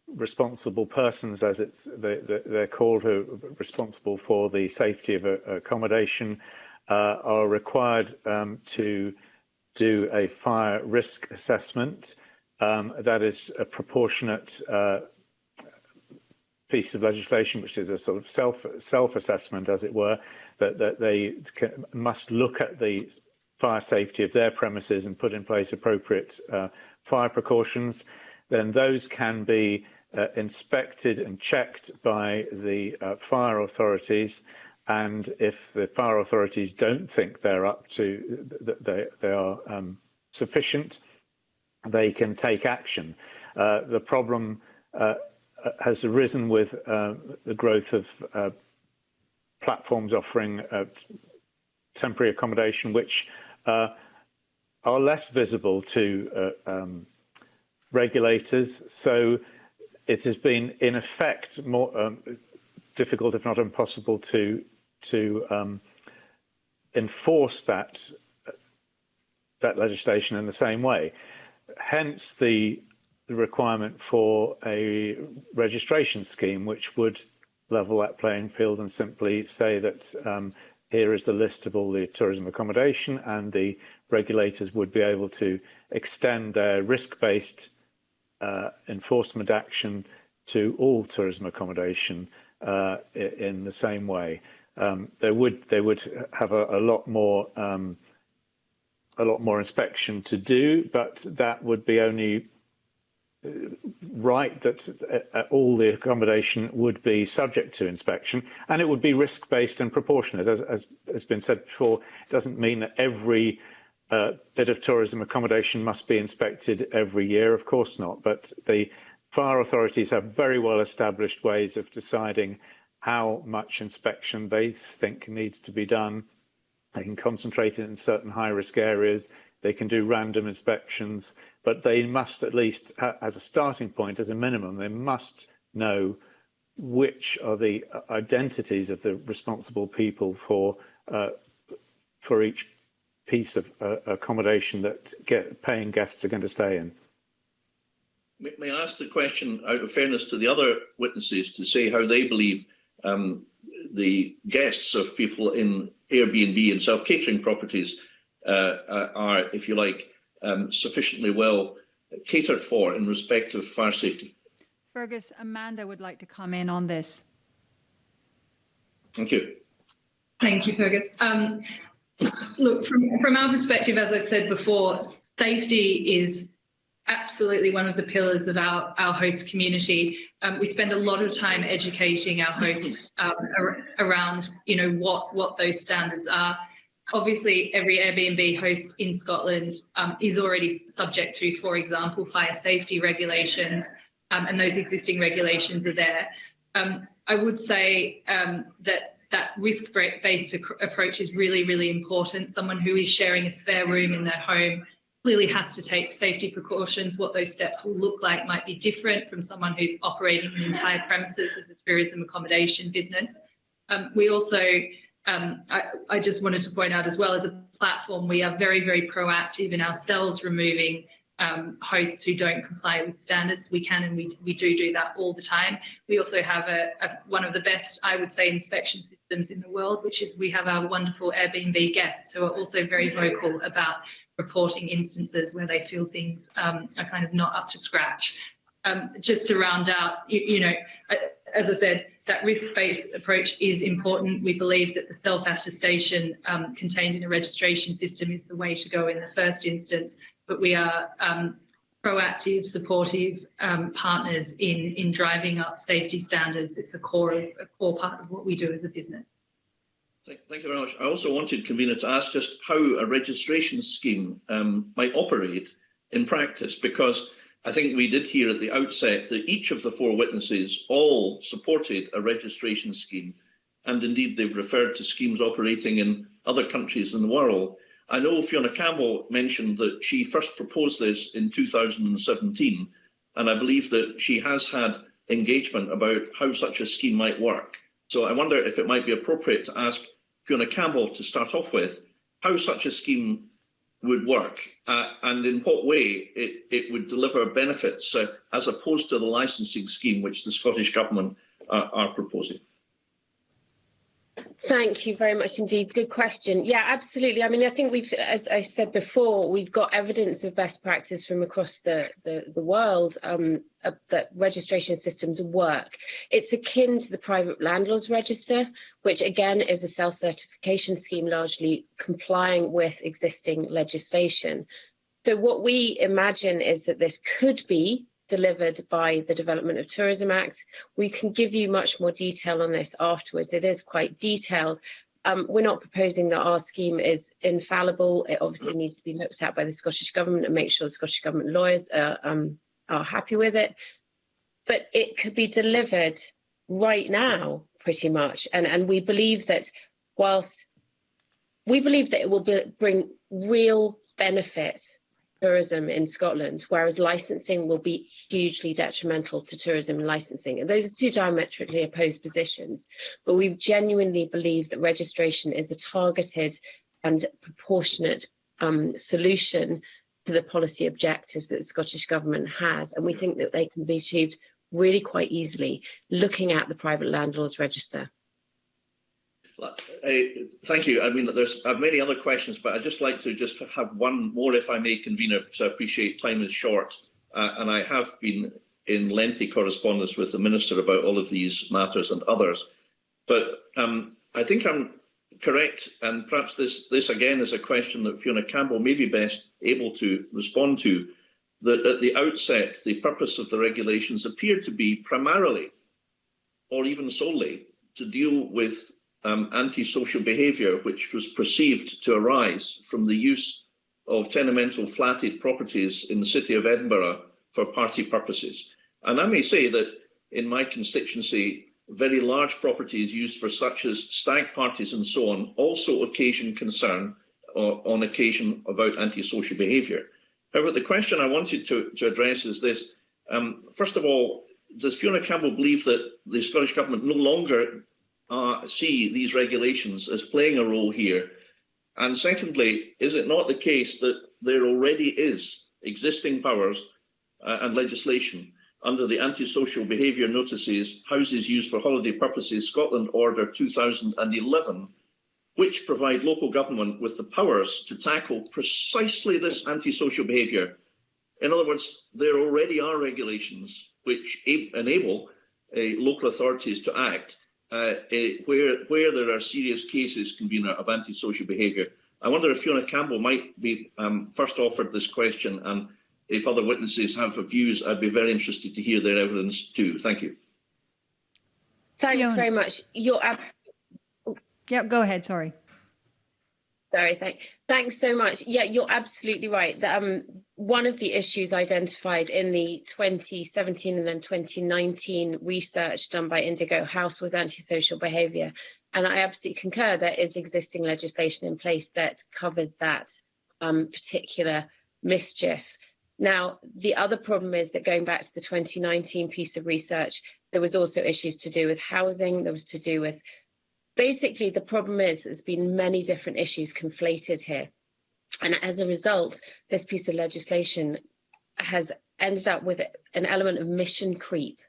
responsible persons, as it's they, they're called, are responsible for the safety of accommodation, uh, are required um, to do a fire risk assessment. Um, that is a proportionate uh, piece of legislation, which is a sort of self self assessment, as it were, that, that they can, must look at the fire safety of their premises and put in place appropriate uh, fire precautions. Then those can be uh, inspected and checked by the uh, fire authorities. And if the fire authorities don't think they're up to, that they, they are um, sufficient, they can take action. Uh, the problem uh, has arisen with uh, the growth of uh, platforms offering uh, temporary accommodation, which uh, are less visible to uh, um, regulators. So it has been, in effect, more um, difficult, if not impossible, to to um, enforce that that legislation in the same way. Hence the the requirement for a registration scheme which would level that playing field and simply say that um, here is the list of all the tourism accommodation and the regulators would be able to extend their risk-based uh, enforcement action to all tourism accommodation uh, in the same way. Um, they would they would have a, a lot more um, a lot more inspection to do, but that would be only right that uh, all the accommodation would be subject to inspection and it would be risk based and proportionate. As, as has been said before it doesn't mean that every uh, bit of tourism accommodation must be inspected every year of course not but the fire authorities have very well established ways of deciding how much inspection they think needs to be done they can concentrate it in certain high risk areas they can do random inspections, but they must at least, as a starting point, as a minimum, they must know which are the uh, identities of the responsible people for uh, for each piece of uh, accommodation that get, paying guests are going to stay in. May, may I ask the question out of fairness to the other witnesses to say how they believe um, the guests of people in Airbnb and self-catering properties uh, uh, are, if you like, um, sufficiently well catered for in respect of fire safety. Fergus, Amanda would like to come in on this. Thank you. Thank you, Fergus. Um, look, from, from our perspective, as I've said before, safety is absolutely one of the pillars of our, our host community. Um, we spend a lot of time educating our hosts um, ar around, you know, what, what those standards are obviously every Airbnb host in Scotland um, is already subject to, for example, fire safety regulations, um, and those existing regulations are there. Um, I would say um, that that risk-based approach is really, really important. Someone who is sharing a spare room in their home clearly has to take safety precautions. What those steps will look like might be different from someone who's operating an entire premises as a tourism accommodation business. Um, we also um, I, I, just wanted to point out as well as a platform, we are very, very proactive in ourselves removing um, hosts who don't comply with standards. We can and we, we do do that all the time. We also have a, a, one of the best, I would say, inspection systems in the world, which is we have our wonderful Airbnb guests who are also very vocal about reporting instances where they feel things um, are kind of not up to scratch. Um, just to round out, you, you know, as I said, that risk-based approach is important. We believe that the self-attestation um, contained in a registration system is the way to go in the first instance, but we are um, proactive, supportive um, partners in, in driving up safety standards. It's a core, a core part of what we do as a business. Thank, thank you very much. I also wanted, Convener, to ask just how a registration scheme um, might operate in practice, because I think we did hear at the outset that each of the four witnesses all supported a registration scheme, and indeed they've referred to schemes operating in other countries in the world. I know Fiona Campbell mentioned that she first proposed this in 2017, and I believe that she has had engagement about how such a scheme might work. So I wonder if it might be appropriate to ask Fiona Campbell to start off with, how such a scheme would work uh, and in what way it, it would deliver benefits uh, as opposed to the licensing scheme which the Scottish Government uh, are proposing. Thank you very much indeed. Good question. Yeah, absolutely. I mean, I think we've, as I said before, we've got evidence of best practice from across the, the, the world um, uh, that registration systems work. It's akin to the private landlords register, which again is a self-certification scheme largely complying with existing legislation. So what we imagine is that this could be delivered by the Development of Tourism Act. We can give you much more detail on this afterwards. It is quite detailed. Um, we're not proposing that our scheme is infallible. It obviously needs to be looked at by the Scottish Government and make sure the Scottish Government lawyers are, um, are happy with it. But it could be delivered right now, pretty much. And, and we believe that whilst we believe that it will be, bring real benefits tourism in Scotland, whereas licensing will be hugely detrimental to tourism and licensing. And those are two diametrically opposed positions. But we genuinely believe that registration is a targeted and proportionate um, solution to the policy objectives that the Scottish Government has. And we think that they can be achieved really quite easily looking at the private landlords register. Uh, thank you. I mean, there's I have many other questions, but I'd just like to just have one more, if I may, convener, because I appreciate time is short. Uh, and I have been in lengthy correspondence with the Minister about all of these matters and others. But um, I think I'm correct, and perhaps this, this again is a question that Fiona Campbell may be best able to respond to, that at the outset, the purpose of the regulations appeared to be primarily, or even solely, to deal with um, antisocial behaviour which was perceived to arise from the use of tenemental flatted properties in the city of Edinburgh for party purposes. And I may say that in my constituency, very large properties used for such as stag parties and so on also occasion concern uh, on occasion about antisocial behaviour. However, the question I wanted to, to address is this. Um, first of all, does Fiona Campbell believe that the Scottish Government no longer uh, see these regulations as playing a role here? And secondly, is it not the case that there already is existing powers uh, and legislation under the Antisocial Behaviour Notices, Houses Used for Holiday Purposes Scotland Order 2011, which provide local government with the powers to tackle precisely this antisocial behaviour. In other words, there already are regulations which enable uh, local authorities to act uh, eh, where where there are serious cases, convener, of antisocial behaviour. I wonder if Fiona Campbell might be um, first offered this question, and if other witnesses have views, I'd be very interested to hear their evidence too. Thank you. Thanks Fiona. very much. You're Yep, go ahead. Sorry. Sorry, thank, thanks so much. Yeah, you're absolutely right. That, um, one of the issues identified in the 2017 and then 2019 research done by Indigo House was antisocial behaviour. And I absolutely concur there is existing legislation in place that covers that um, particular mischief. Now, the other problem is that going back to the 2019 piece of research, there was also issues to do with housing, there was to do with basically the problem is there's been many different issues conflated here. And as a result, this piece of legislation has ended up with an element of mission creep.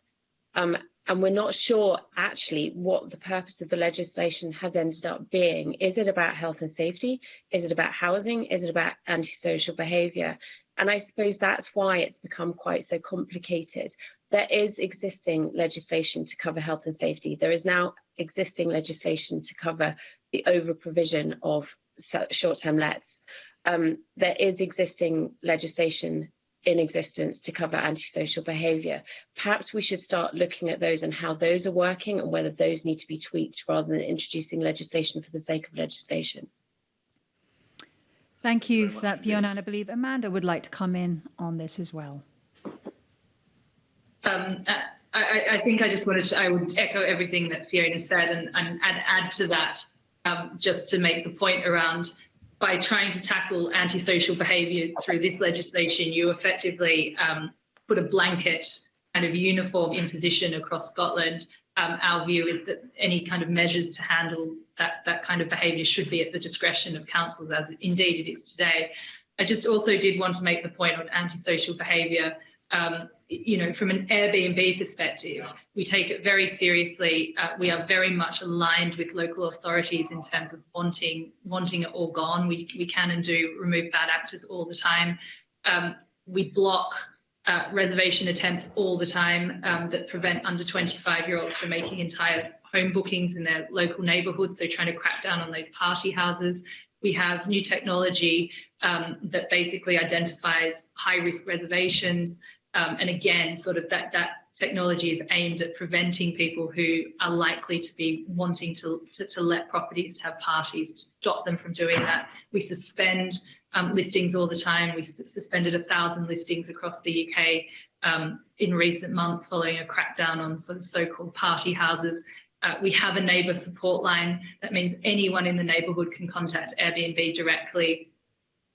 Um, and we're not sure actually what the purpose of the legislation has ended up being. Is it about health and safety? Is it about housing? Is it about antisocial behaviour? And I suppose that's why it's become quite so complicated. There is existing legislation to cover health and safety. There is now existing legislation to cover the over provision of short-term lets. Um, there is existing legislation in existence to cover antisocial behaviour. Perhaps we should start looking at those and how those are working and whether those need to be tweaked rather than introducing legislation for the sake of legislation. Thank you for that, Fiona. And I believe Amanda would like to come in on this as well. Um, I, I, think I just wanted to, I would echo everything that Fiona said and, and, add to that um, just to make the point around by trying to tackle antisocial behaviour through this legislation, you effectively um, put a blanket kind of uniform imposition across Scotland. Um, our view is that any kind of measures to handle that, that kind of behaviour should be at the discretion of councils, as indeed it is today. I just also did want to make the point on antisocial behaviour um, you know, from an Airbnb perspective, we take it very seriously. Uh, we are very much aligned with local authorities in terms of wanting wanting it all gone. We we can and do remove bad actors all the time. Um, we block uh, reservation attempts all the time um, that prevent under 25 year olds from making entire home bookings in their local neighbourhoods. So trying to crack down on those party houses. We have new technology um, that basically identifies high risk reservations. Um, and again, sort of that that technology is aimed at preventing people who are likely to be wanting to, to, to let properties to have parties to stop them from doing that. We suspend um, listings all the time. We suspended a thousand listings across the UK um, in recent months following a crackdown on sort of so-called party houses. Uh, we have a neighbour support line. That means anyone in the neighbourhood can contact Airbnb directly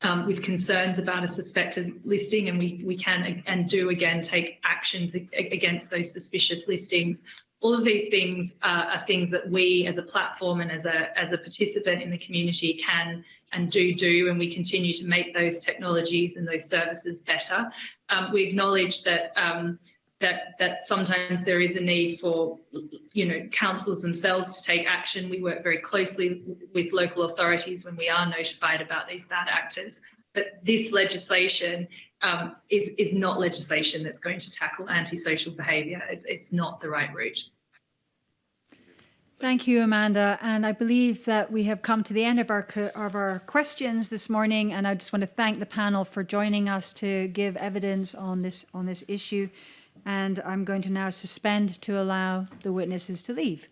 um, with concerns about a suspected listing and we, we can and do again take actions against those suspicious listings. All of these things uh, are things that we as a platform and as a, as a participant in the community can and do do and we continue to make those technologies and those services better. Um, we acknowledge that um, that that sometimes there is a need for you know councils themselves to take action. We work very closely with local authorities when we are notified about these bad actors. But this legislation um, is is not legislation that's going to tackle antisocial behaviour. It's, it's not the right route. Thank you, Amanda. And I believe that we have come to the end of our of our questions this morning. And I just want to thank the panel for joining us to give evidence on this on this issue and I'm going to now suspend to allow the witnesses to leave.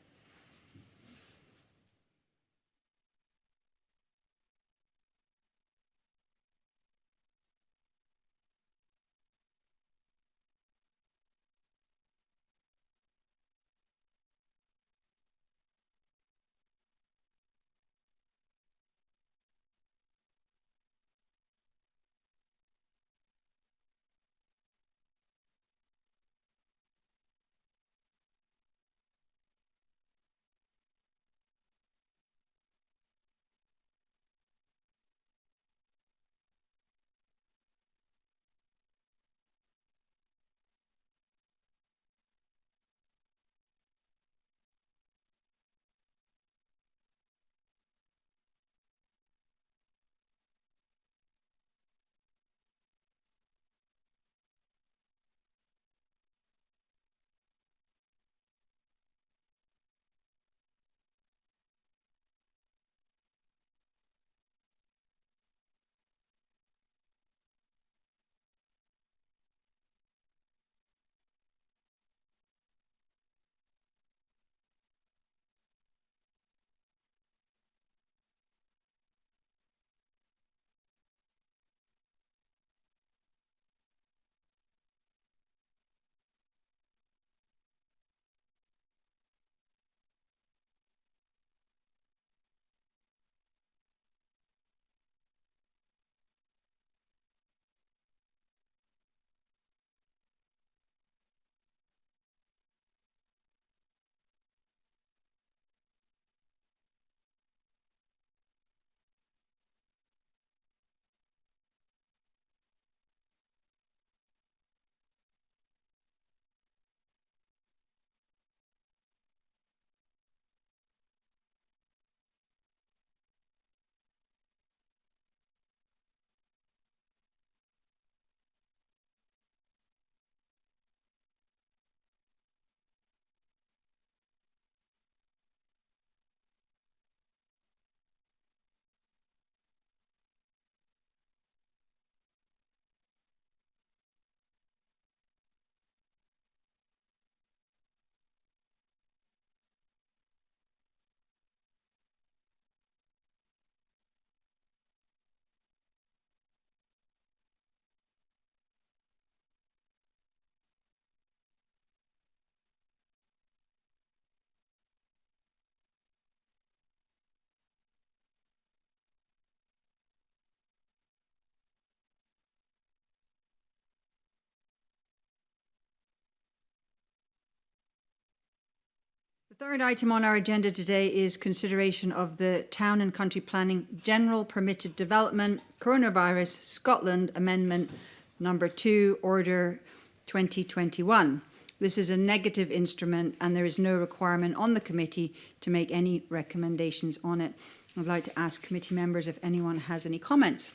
Third item on our agenda today is consideration of the Town and Country Planning General Permitted Development Coronavirus Scotland Amendment Number 2, Order 2021. This is a negative instrument and there is no requirement on the committee to make any recommendations on it. I'd like to ask committee members if anyone has any comments.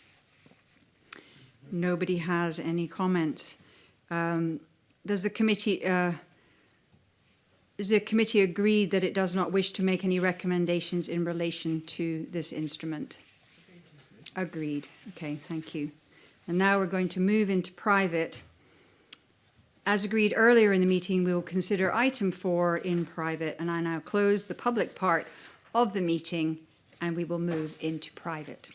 Nobody has any comments. Um, does the committee, uh, the committee agreed that it does not wish to make any recommendations in relation to this instrument? Agreed. Okay, thank you. And now we're going to move into private. As agreed earlier in the meeting, we will consider item four in private, and I now close the public part of the meeting and we will move into private.